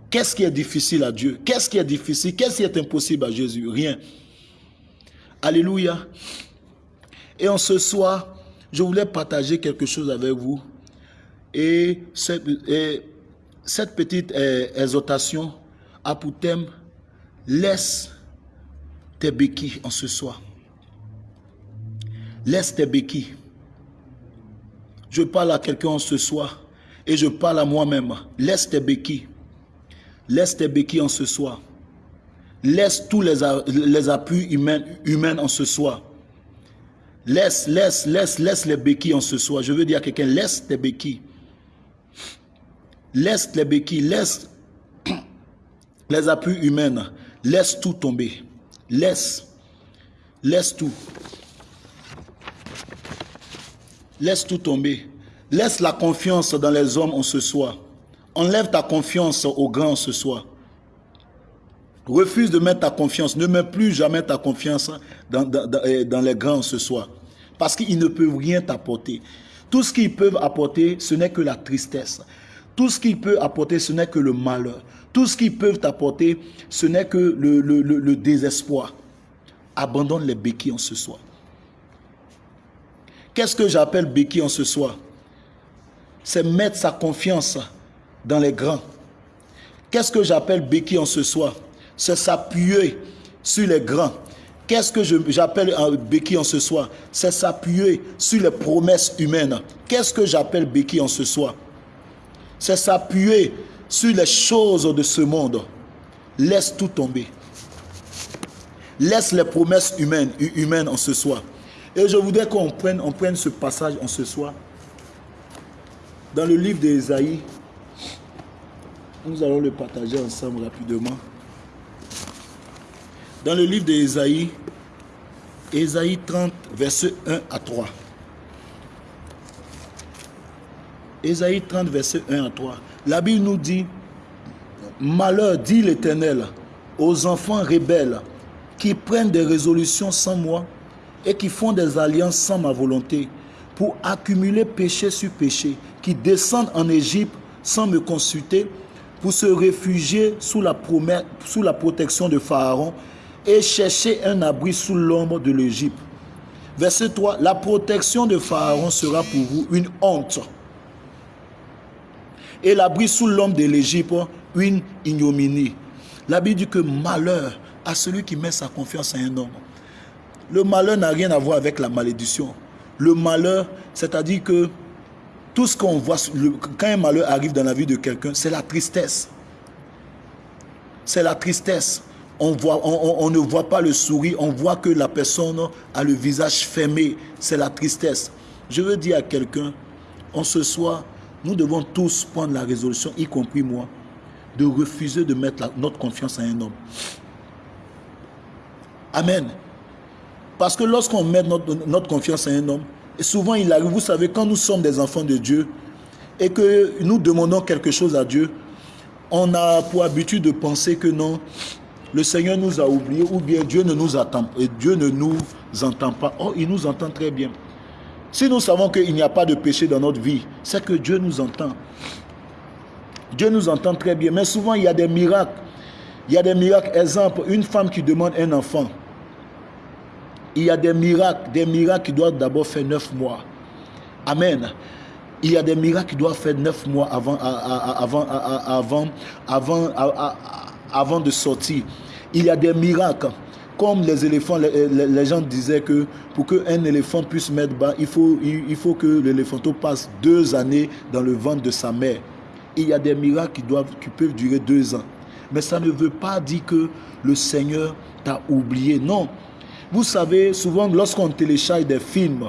Qu'est-ce qui est difficile à Dieu? Qu'est-ce qui est difficile? Qu'est-ce qui est impossible à Jésus? Rien. Alléluia. Et en ce soir, je voulais partager quelque chose avec vous. Et cette, petite eh, exhortation a pour thème Laisse tes béquilles en ce soir. Laisse tes béquilles. Je parle à quelqu'un en ce soir et je parle à moi-même. Laisse tes béquilles. Laisse tes béquilles en ce soir. Laisse tous les, appuis humains en ce soir. Laisse, laisse, laisse, laisse les béquilles en ce soir. Je veux dire à quelqu'un, laisse tes béquilles. Laisse les béquilles, laisse (clears throat) les appuis humains. Laisse tout tomber. Laisse. Laisse tout. Laisse tout tomber. Laisse la confiance dans les hommes en ce soir. Enlève ta confiance aux grands ce soir. Refuse de mettre ta confiance. Ne mets plus jamais ta confiance dans, dans, dans les grands ce soir. Parce qu'ils ne peuvent rien t'apporter. Tout ce qu'ils peuvent apporter, ce n'est que la tristesse. Tout ce qu'ils peuvent apporter, ce n'est que le malheur. Tout ce qu'ils peuvent t'apporter, ce n'est que le, désespoir. Abandonne les béquilles en ce soir. Qu'est-ce que j'appelle béquilles en ce soir? C'est mettre sa confiance dans les grands. Qu'est-ce que j'appelle béquilles en ce soir? C'est s'appuyer sur les grands. Qu'est-ce que j'appelle un béquille en ce soir? C'est s'appuyer sur les promesses humaines. Qu'est-ce que j'appelle béquille en ce soir? C'est s'appuyer sur les choses de ce monde. Laisse tout tomber. Laisse les promesses humaines, humaines en ce soir. Et je voudrais qu'on prenne, on prenne ce passage en ce soir. Dans le livre d'Ésaïe, nous allons le partager ensemble rapidement. Dans le livre d'Ésaïe, Ésaïe 30, verset 1 à 3. Ésaïe 30, verset 1 à 3. La Bible nous dit, Malheur, dit l'Éternel, aux enfants rebelles qui prennent des résolutions sans moi et qui font des alliances sans ma volonté pour accumuler péché sur péché, qui descendent en Égypte sans me consulter, pour se réfugier sous la, promesse, sous la protection de Pharaon et chercher un abri sous l'ombre de l'Égypte. Verset 3, la protection de Pharaon sera pour vous une honte. Et l'abri sous l'ombre de l'Égypte, une ignominie. La Bible dit que malheur à celui qui met sa confiance en un homme. Le malheur n'a rien à voir avec la malédiction. Le malheur, c'est-à-dire que tout ce qu'on voit, quand un malheur arrive dans la vie de quelqu'un, c'est la tristesse. C'est la tristesse on, voit, on, ne voit pas le sourire, on voit que la personne a le visage fermé. C'est la tristesse. Je veux dire à quelqu'un, en ce soir, nous devons tous prendre la résolution, y compris moi, de refuser de mettre notre confiance à un homme. Amen. Parce que lorsqu'on met notre, notre, confiance à un homme, et souvent il arrive, vous savez, quand nous sommes des enfants de Dieu et que nous demandons quelque chose à Dieu, on a pour habitude de penser que non, le Seigneur nous a oubliés ou bien Dieu ne nous attend et Dieu ne nous entend pas. Oh, il nous entend très bien. Si nous savons qu'il n'y a pas de péché dans notre vie, c'est que Dieu nous entend. Dieu nous entend très bien. Mais souvent, il y a des miracles Il y a des miracles. Exemple, une femme qui demande un enfant. Il y a des miracles, des miracles qui doivent d'abord faire neuf mois. Amen. Il y a des miracles qui doivent faire neuf mois avant, avant, avant, avant, avant de sortir. Il y a des miracles. Comme les éléphants, les, gens disaient que pour qu'un éléphant puisse mettre bas, il faut, il, faut que l'éléphanto passe deux années dans le ventre de sa mère. Il y a des miracles qui, doivent, qui peuvent durer deux ans. Mais ça ne veut pas dire que le Seigneur t'a oublié. Non. Vous savez, souvent lorsqu'on télécharge des films,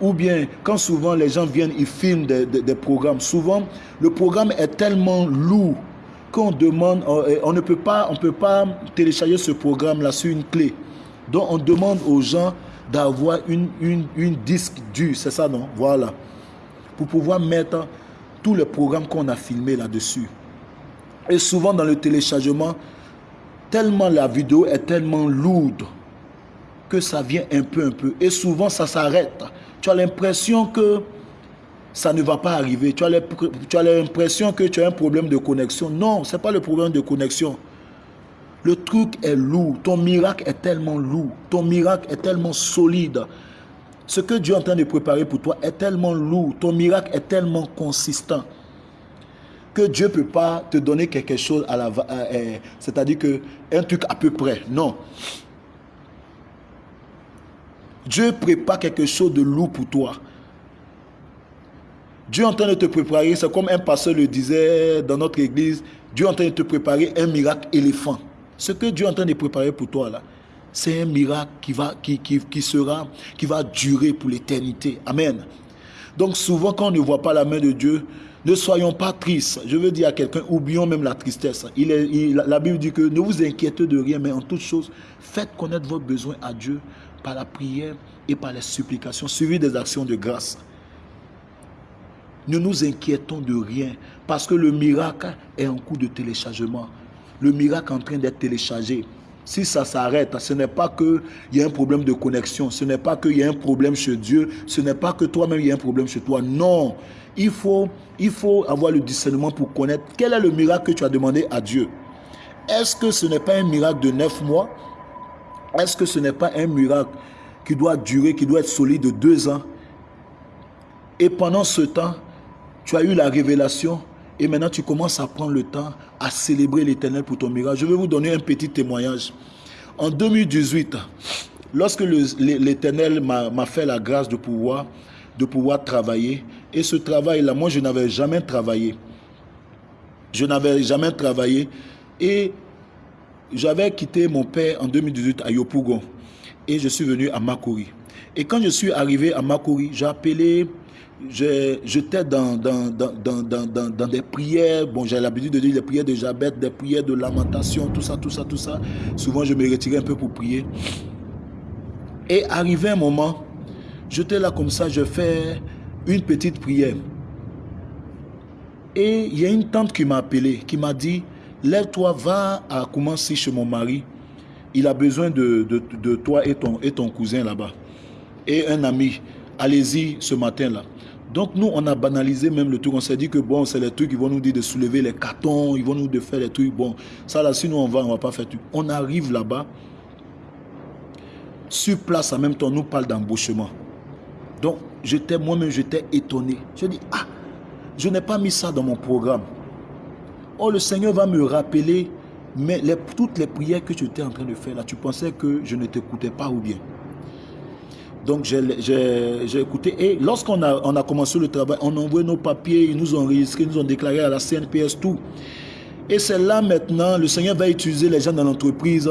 ou bien quand souvent les gens viennent, ils filment des, des programmes, souvent le programme est tellement lourd qu'on demande, on ne peut pas, on peut pas télécharger ce programme-là sur une clé. Donc on demande aux gens d'avoir une, une, disque dur, c'est ça non? Voilà. Pour pouvoir mettre tous les programmes qu'on a filmés là-dessus. Et souvent dans le téléchargement, tellement la vidéo est tellement lourde que ça vient un peu, un peu. Et souvent ça s'arrête. Tu as l'impression que ça ne va pas arriver. Tu as l'impression que tu as un problème de connexion. Non, ce n'est pas le problème de connexion. Le truc est lourd. Ton miracle est tellement lourd. Ton miracle est tellement solide. Ce que Dieu est en train de préparer pour toi est tellement lourd. Ton miracle est tellement consistant que Dieu ne peut pas te donner quelque chose à la... Euh, c'est-à-dire que un truc à peu près. Non. Dieu prépare quelque chose de lourd pour toi. Dieu est en train de te préparer, c'est comme un pasteur le disait dans notre église, Dieu est en train de te préparer un miracle éléphant. Ce que Dieu est en train de préparer pour toi là, c'est un miracle qui va, qui, qui, sera, qui va durer pour l'éternité. Amen. Donc souvent quand on ne voit pas la main de Dieu, ne soyons pas tristes. Je veux dire à quelqu'un, oublions même la tristesse. Il est, la Bible dit que ne vous inquiétez de rien, mais en toute chose, faites connaître votre besoin à Dieu par la prière et par les supplications, suivies des actions de grâce. Ne nous inquiétons de rien parce que le miracle est en cours de téléchargement. Le miracle est en train d'être téléchargé. Si ça s'arrête, ce n'est pas qu'il y a un problème de connexion, ce n'est pas qu'il y a un problème chez Dieu, ce n'est pas que toi-même il y a un problème chez toi. Non, il faut, il faut avoir le discernement pour connaître quel est le miracle que tu as demandé à Dieu. Est-ce que ce n'est pas un miracle de neuf mois? Est-ce que ce n'est pas un miracle qui doit durer, qui doit être solide de deux ans? Et pendant ce temps, tu as eu la révélation et maintenant tu commences à prendre le temps à célébrer l'éternel pour ton miracle. Je vais vous donner un petit témoignage. En 2018, lorsque l'éternel m'a fait la grâce de pouvoir, de pouvoir travailler, et ce travail-là, moi je n'avais jamais travaillé. Je n'avais jamais travaillé et j'avais quitté mon père en 2018 à Yopougon et je suis venu à Makori. Et quand je suis arrivé à Makori, j'ai appelé j'étais dans dans, dans, dans, dans, des prières. Bon, j'ai l'habitude de dire des prières de Jabet, des prières de lamentation, tout ça, tout ça, tout ça. Souvent, je me retirais un peu pour prier. Et arrivé un moment, j'étais là comme ça, je fais une petite prière. Et il y a une tante qui m'a appelé, qui m'a dit, lève-toi, va à commencer chez mon mari. Il a besoin de, de, de toi et ton, et ton cousin là-bas. Et un ami, allez-y ce matin-là. Donc nous, on a banalisé même le truc. On s'est dit que bon, c'est les trucs qui vont nous dire de soulever les cartons, ils vont nous de faire les trucs. Bon, ça là, si nous on va, on va pas faire tout. On arrive là-bas. Sur place, en même temps, on nous parle d'embauchement. Donc, j'étais moi-même, j'étais étonné. Je dis, ah, je n'ai pas mis ça dans mon programme. Oh, le Seigneur va me rappeler mais toutes les prières que tu étais en train de faire là, tu pensais que je ne t'écoutais pas ou bien? Donc j'ai écouté. Et lorsqu'on a, on a commencé le travail, on a envoyé nos papiers, ils nous ont enregistrés, ils nous ont déclaré à la CNPS tout. Et c'est là maintenant, le Seigneur va utiliser les gens dans l'entreprise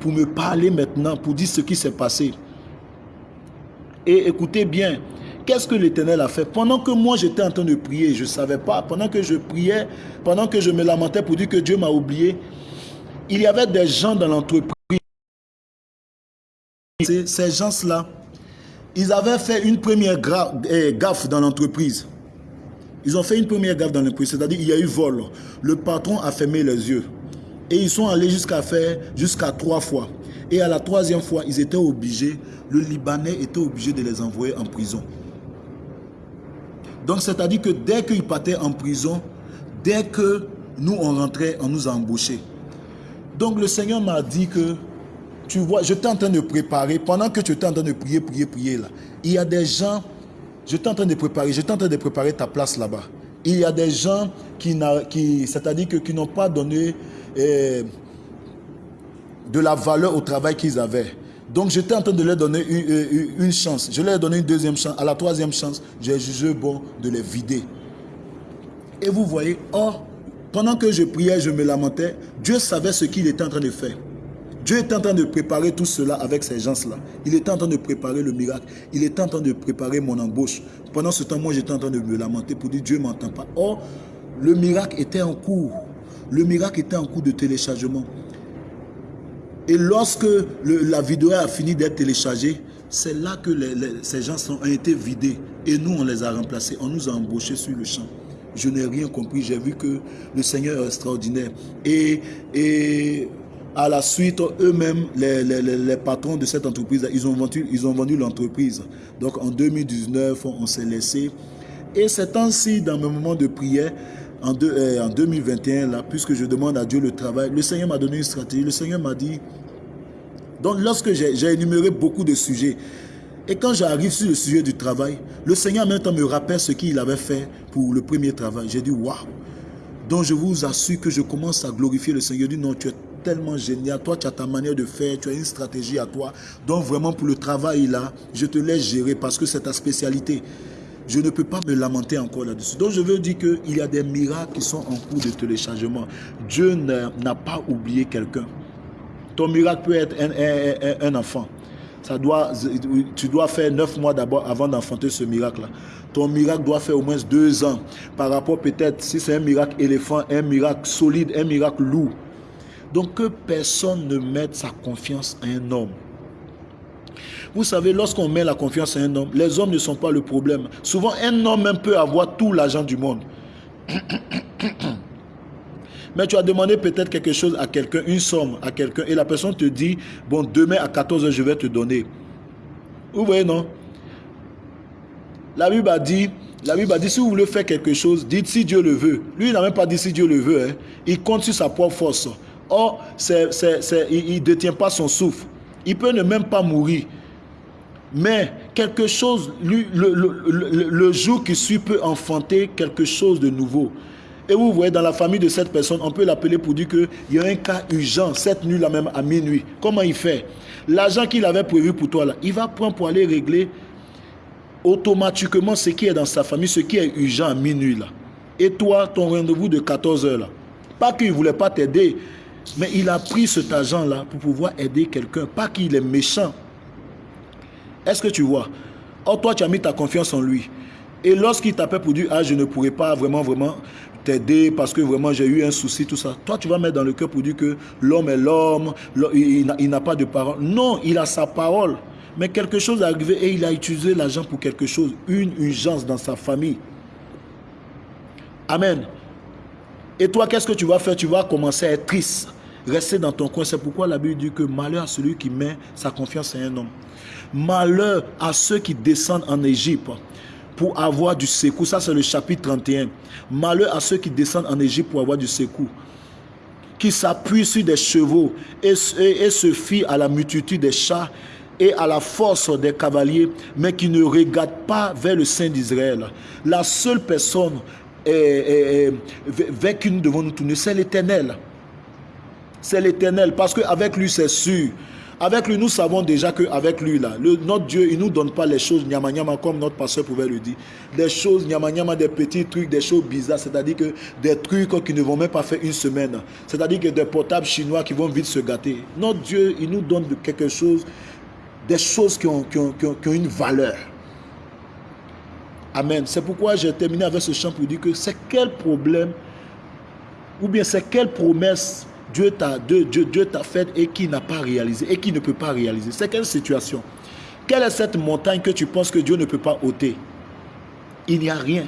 pour me parler maintenant, pour dire ce qui s'est passé. Et écoutez bien, qu'est-ce que l'Éternel a fait? Pendant que moi j'étais en train de prier, je ne savais pas, pendant que je priais, pendant que je me lamentais pour dire que Dieu m'a oublié, il y avait des gens dans l'entreprise. Ces gens-là, ils avaient fait une première eh, gaffe dans l'entreprise. Ils ont fait une première gaffe dans l'entreprise, c'est-à-dire il y a eu vol. Le patron a fermé les yeux. Et ils sont allés jusqu'à faire jusqu'à trois fois. Et à la troisième fois, ils étaient obligés, le Libanais était obligé de les envoyer en prison. Donc c'est-à-dire que dès qu'ils partaient en prison, dès que nous on rentrait, on nous a. Donc le Seigneur m'a dit que, tu vois, je en train de préparer, pendant que tu étais en train de prier, prier, prier là, il y a des gens, je en train de préparer, je en train de préparer ta place là-bas. Il y a des gens qui, qui c'est-à-dire qui n'ont pas donné eh, de la valeur au travail qu'ils avaient. Donc j'étais en train de leur donner une, une, chance. Je leur ai donné une deuxième chance. À la troisième chance, j'ai jugé bon de les vider. Et vous voyez, or, pendant que je priais, je me lamentais, Dieu savait ce qu'il était en train de faire. Dieu était en train de préparer tout cela avec ces gens-là. Il était en train de préparer le miracle. Il était en train de préparer mon embauche. Pendant ce temps, moi, j'étais en train de me lamenter pour dire Dieu ne m'entend pas. Or, le miracle était en cours. Le miracle était en cours de téléchargement. Et lorsque la vidéo a fini d'être téléchargée, c'est là que ces gens ont été vidés. Et nous, on les a remplacés. On nous a embauchés sur le champ je n'ai rien compris. J'ai vu que le Seigneur est extraordinaire. Et, et à la suite, eux-mêmes, les, les, les, patrons de cette entreprise, ils ont vendu ils ont vendu l'entreprise. Donc en 2019, on, s'est laissé. Et c'est ainsi, dans mes moments de prière, en, euh, en 2021, là, puisque je demande à Dieu le travail, le Seigneur m'a donné une stratégie. Le Seigneur m'a dit, donc lorsque j'ai énuméré beaucoup de sujets, et quand j'arrive sur le sujet du travail, le Seigneur en même temps me rappelle ce qu'il avait fait pour le premier travail. J'ai dit, waouh. Donc je vous assure que je commence à glorifier le Seigneur. Je dis, non, tu es tellement génial. Toi, tu as ta manière de faire, tu as une stratégie à toi. Donc vraiment, pour le travail là, je te laisse gérer parce que c'est ta spécialité. Je ne peux pas me lamenter encore là-dessus. Donc je veux dire qu'il y a des miracles qui sont en cours de téléchargement. Dieu n'a pas oublié quelqu'un. Ton miracle peut être un enfant ça doit, tu dois faire neuf mois d'abord avant d'enfanter ce miracle-là. Ton miracle doit faire au moins deux ans. Par rapport peut-être, si c'est un miracle éléphant, un miracle solide, un miracle lourd. Donc que personne ne mette sa confiance à un homme. Vous savez, lorsqu'on met la confiance à un homme, les hommes ne sont pas le problème. Souvent, un homme même peut avoir tout l'argent du monde. (coughs) Mais tu as demandé peut-être quelque chose à quelqu'un, une somme à quelqu'un, et la personne te dit, bon, demain à 14h, je vais te donner. Vous voyez, non? La Bible a dit, la Bible a dit, si vous voulez faire quelque chose, dites si Dieu le veut. Lui, il n'a même pas dit si Dieu le veut. Hein. Il compte sur sa propre force. Or, il ne détient pas son souffle. Il peut ne même pas mourir. Mais quelque chose, lui, le, le, jour qui suit peut enfanter quelque chose de nouveau. Et vous voyez, dans la famille de cette personne, on peut l'appeler pour dire qu'il y a un cas urgent, cette nuit-là même, à minuit. Comment il fait? L'argent qu'il avait prévu pour toi, là, il va prendre pour aller régler automatiquement ce qui est dans sa famille, ce qui est urgent à minuit. là. Et toi, ton rendez-vous de 14 heures, là. Pas qu'il ne voulait pas t'aider, mais il a pris cet argent-là pour pouvoir aider quelqu'un. Pas qu'il est méchant. Est-ce que tu vois? Or, toi, tu as mis ta confiance en lui. Et lorsqu'il t'appelle pour dire, ah, je ne pourrais pas vraiment, vraiment t'aider parce que vraiment j'ai eu un souci, tout ça. Toi, tu vas mettre dans le cœur pour dire que l'homme est l'homme, il n'a pas de parole. Non, il a sa parole. Mais quelque chose est arrivé et il a utilisé l'argent pour quelque chose, une urgence dans sa famille. Amen. Et toi, qu'est-ce que tu vas faire? Tu vas commencer à être triste, rester dans ton coin. C'est pourquoi la Bible dit que malheur à celui qui met sa confiance en un homme. Malheur à ceux qui descendent en Égypte pour avoir du secours. Ça, c'est le chapitre 31. Malheur à ceux qui descendent en Égypte pour avoir du secours. Qui s'appuient sur des chevaux et, se fient à la multitude des chats et à la force des cavaliers, mais qui ne regardent pas vers le Saint d'Israël. La seule personne vers qui nous devons nous tourner, c'est l'Éternel. C'est l'Éternel, parce qu'avec lui, c'est sûr. Avec lui, nous savons déjà qu'avec lui, là, notre Dieu, il ne nous donne pas les choses nyama comme notre pasteur pouvait le dire. Des choses nyama des petits trucs, des choses bizarres, c'est-à-dire que des trucs qui ne vont même pas faire une semaine. C'est-à-dire que des portables chinois qui vont vite se gâter. Notre Dieu, il nous donne quelque chose, des choses qui ont, une valeur. Amen. C'est pourquoi j'ai terminé avec ce chant pour dire que c'est quel problème, ou bien c'est quelle promesse Dieu t'a Dieu, Dieu, fait et qui n'a pas réalisé et qui ne peut pas réaliser. C'est quelle situation Quelle est cette montagne que tu penses que Dieu ne peut pas ôter Il n'y a rien.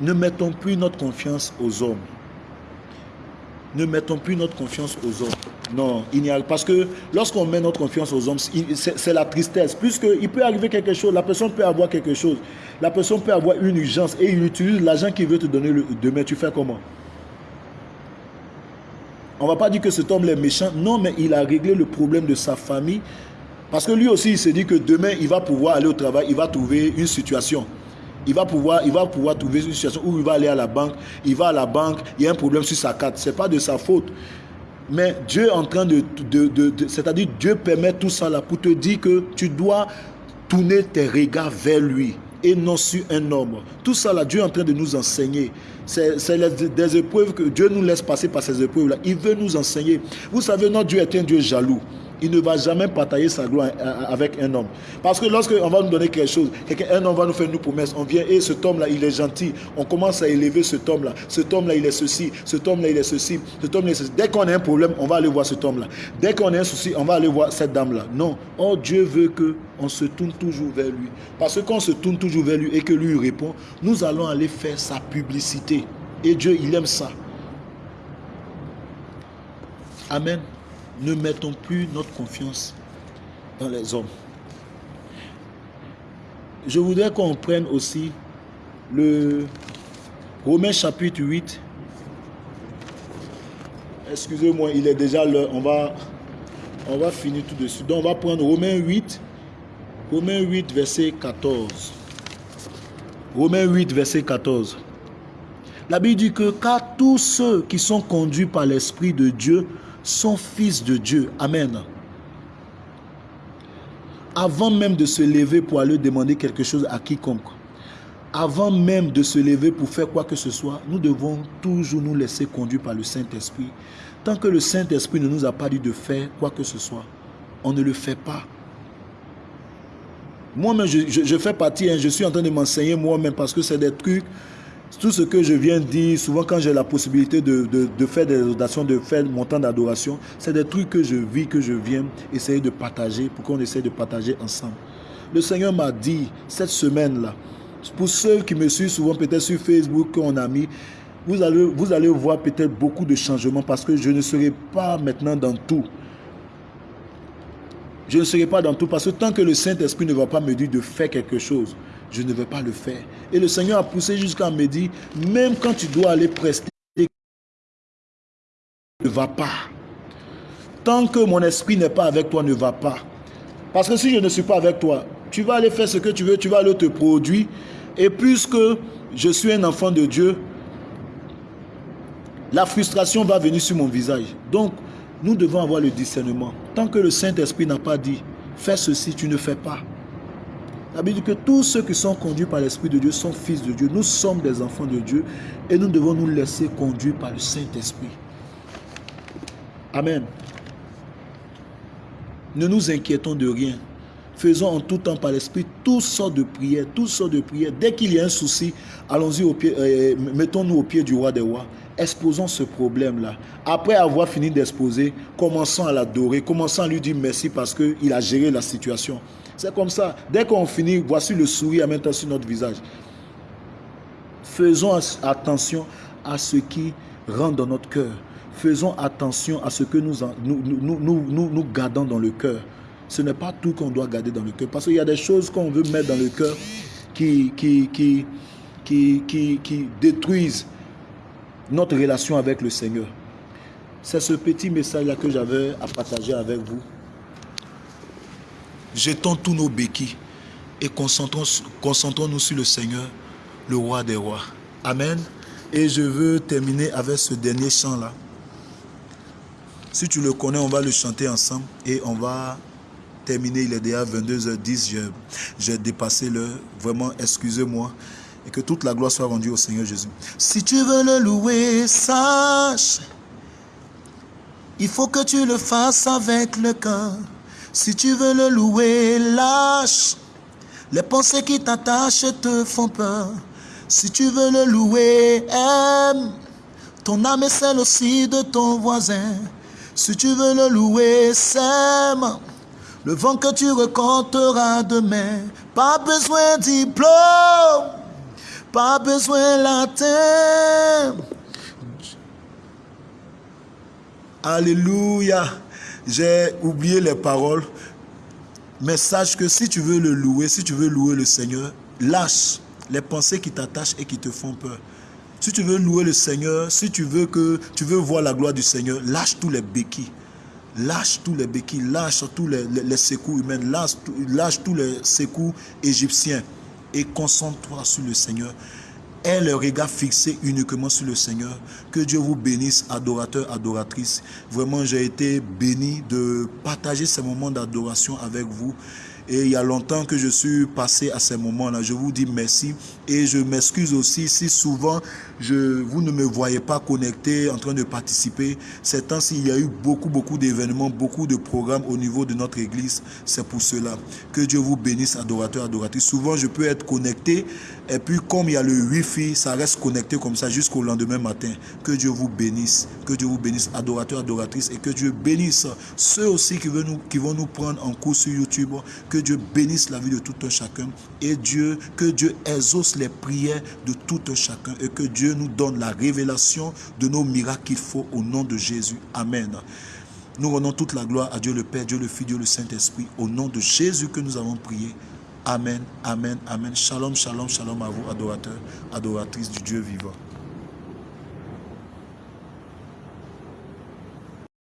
Ne mettons plus notre confiance aux hommes. ne mettons plus notre confiance aux hommes. Non, il n'y a parce que lorsqu'on met notre confiance aux hommes, c'est la tristesse. Puisqu'il peut arriver quelque chose, la personne peut avoir quelque chose, la personne peut avoir une urgence et il utilise l'argent qu'il veut te donner demain. Tu fais comment? On ne va pas dire que cet homme est méchant. Non, mais il a réglé le problème de sa famille. Parce que lui aussi, il se dit que demain, il va pouvoir aller au travail, il va trouver une situation. Il va, pouvoir, il va pouvoir trouver une situation où il va aller à la banque. Il va à la banque, il y a un problème sur sa carte. Ce n'est pas de sa faute. Mais Dieu est en train de... C'est-à-dire Dieu permet tout ça là pour te dire que tu dois tourner tes regards vers lui et non sur un homme. Tout ça là, Dieu est en train de nous enseigner. C'est des épreuves que Dieu nous laisse passer par ces épreuves là. Il veut nous enseigner. Vous savez, notre Dieu est un Dieu jaloux il ne va jamais partager sa gloire avec un homme. Parce que lorsqu'on va nous donner quelque chose, un homme va nous faire une promesse, on vient et cet homme-là, il est gentil. On commence à élever cet homme-là. Cet homme-là, il est ceci. Cet homme-là, il est ceci. Cet homme-là, ceci. Dès qu'on a un problème, on va aller voir cet homme-là. Dès qu'on a un souci, on va aller voir cette dame-là. Non. Oh, Dieu veut que on se tourne toujours vers lui. Parce que quand on se tourne toujours vers lui et que lui répond, nous allons aller faire sa publicité. Et Dieu, il aime ça. Amen ne mettons plus notre confiance dans les hommes. Je voudrais qu'on prenne aussi le Romains chapitre 8. Excusez-moi, il est déjà l'heure. On va, on va finir tout de suite. Donc on va prendre Romains 8. Romains 8, verset 14. Romains 8, verset 14. La Bible dit que car tous ceux qui sont conduits par l'Esprit de Dieu sont fils de Dieu. Amen. Avant même de se lever pour aller demander quelque chose à quiconque, avant même de se lever pour faire quoi que ce soit, nous devons toujours nous laisser conduire par le Saint-Esprit. Tant que le Saint-Esprit ne nous a pas dit de faire quoi que ce soit, on ne le fait pas. Moi-même, je, fais partie, hein, je suis en train de m'enseigner moi-même parce que c'est des trucs tout ce que je viens de dire, souvent quand j'ai la possibilité de, faire des adorations, de faire mon temps d'adoration, c'est des trucs que je vis, que je viens essayer de partager pour qu'on essaie de partager ensemble. Le Seigneur m'a dit cette semaine-là, pour ceux qui me suivent souvent peut-être sur Facebook qu'on a mis, vous allez, vous allez voir peut-être beaucoup de changements parce que je ne serai pas maintenant dans tout. Je ne serai pas dans tout parce que tant que le Saint-Esprit ne va pas me dire de faire quelque chose, je ne vais pas le faire. Et le Seigneur a poussé jusqu'à me dire, même quand tu dois aller prester, ne va pas. Tant que mon esprit n'est pas avec toi, ne va pas. Parce que si je ne suis pas avec toi, tu vas aller faire ce que tu veux, tu vas aller te produire. Et puisque je suis un enfant de Dieu, la frustration va venir sur mon visage. Donc, nous devons avoir le discernement. Tant que le Saint-Esprit n'a pas dit, fais ceci, tu ne fais pas. La Bible dit que tous ceux qui sont conduits par l'Esprit de Dieu sont fils de Dieu. Nous sommes des enfants de Dieu et nous devons nous laisser conduire par le Saint-Esprit. Amen. Ne nous inquiétons de rien. Faisons en tout temps par l'Esprit toutes sortes de prières, toutes sortes de prières. Dès qu'il y a un souci, allons-y au pied, euh, mettons-nous au pied du roi des rois. Exposons ce problème-là. Après avoir fini d'exposer, commençons à l'adorer, commençons à lui dire merci parce qu'il a géré la situation. C'est comme ça. Dès qu'on finit, voici le sourire maintenant sur notre visage. Faisons attention à ce qui rentre dans notre cœur. Faisons attention à ce que nous, nous, nous, nous, gardons dans le cœur. Ce n'est pas tout qu'on doit garder dans le cœur. Parce qu'il y a des choses qu'on veut mettre dans le cœur qui, qui, qui, qui, qui détruisent notre relation avec le Seigneur. C'est ce petit message-là que j'avais à partager avec vous. Jetons tous nos béquilles et concentrons-nous sur le Seigneur, le roi des rois. Amen. Et je veux terminer avec ce dernier chant-là. Si tu le connais, on va le chanter ensemble et on va terminer. Il est déjà 22h10. J'ai dépassé l'heure. Vraiment, excusez-moi. Et que toute la gloire soit rendue au Seigneur Jésus. Si tu veux le louer, sache. Il faut que tu le fasses avec le cœur. Si tu veux le louer, lâche. Les pensées qui t'attachent te font peur. Si tu veux le louer, aime. Ton âme est celle aussi de ton voisin. Si tu veux le louer, sème. Le vent que tu reconteras demain. Pas besoin diplôme. Pas besoin latin. Alléluia. J'ai oublié les paroles. Mais sache que si tu veux le louer, si tu veux louer le Seigneur, lâche les pensées qui t'attachent et qui te font peur. Si tu veux louer le Seigneur, si tu veux que tu veux voir la gloire du Seigneur, lâche tous les béquilles. Lâche tous les béquilles, lâche tous les, secours humains, lâche, lâche tous les secours égyptiens et concentre-toi sur le Seigneur. Aie le regard fixé uniquement sur le Seigneur. Que Dieu vous bénisse, adorateurs, adoratrices. Vraiment, j'ai été béni de partager ces moments d'adoration avec vous. Et il y a longtemps que je suis passé à ces moments-là. Je vous dis merci. Et je m'excuse aussi si souvent je, vous ne me voyez pas connecté, en train de participer. Ces temps-ci, il y a eu beaucoup, beaucoup d'événements, beaucoup de programmes au niveau de notre église. C'est pour cela. Que Dieu vous bénisse, adorateurs, adoratrices. Souvent, je peux être connecté. Et puis, comme il y a le Wi-Fi, ça reste connecté comme ça jusqu'au lendemain matin. Que Dieu vous bénisse. Que Dieu vous bénisse, adorateurs, adoratrices. Et que Dieu bénisse ceux aussi qui vont nous, qui vont nous prendre en cours sur YouTube. Que Dieu bénisse la vie de tout un chacun. Et Dieu, que Dieu exauce les prières de tout un chacun. Et que Dieu nous donne la révélation de nos miracles qu'il faut au nom de Jésus. Amen. Nous rendons toute la gloire à Dieu le Père, Dieu le Fils, Dieu le Saint-Esprit. Au nom de Jésus que nous avons prié. Amen, amen, amen. Shalom, shalom, shalom à vous, adorateurs, adoratrices du Dieu vivant.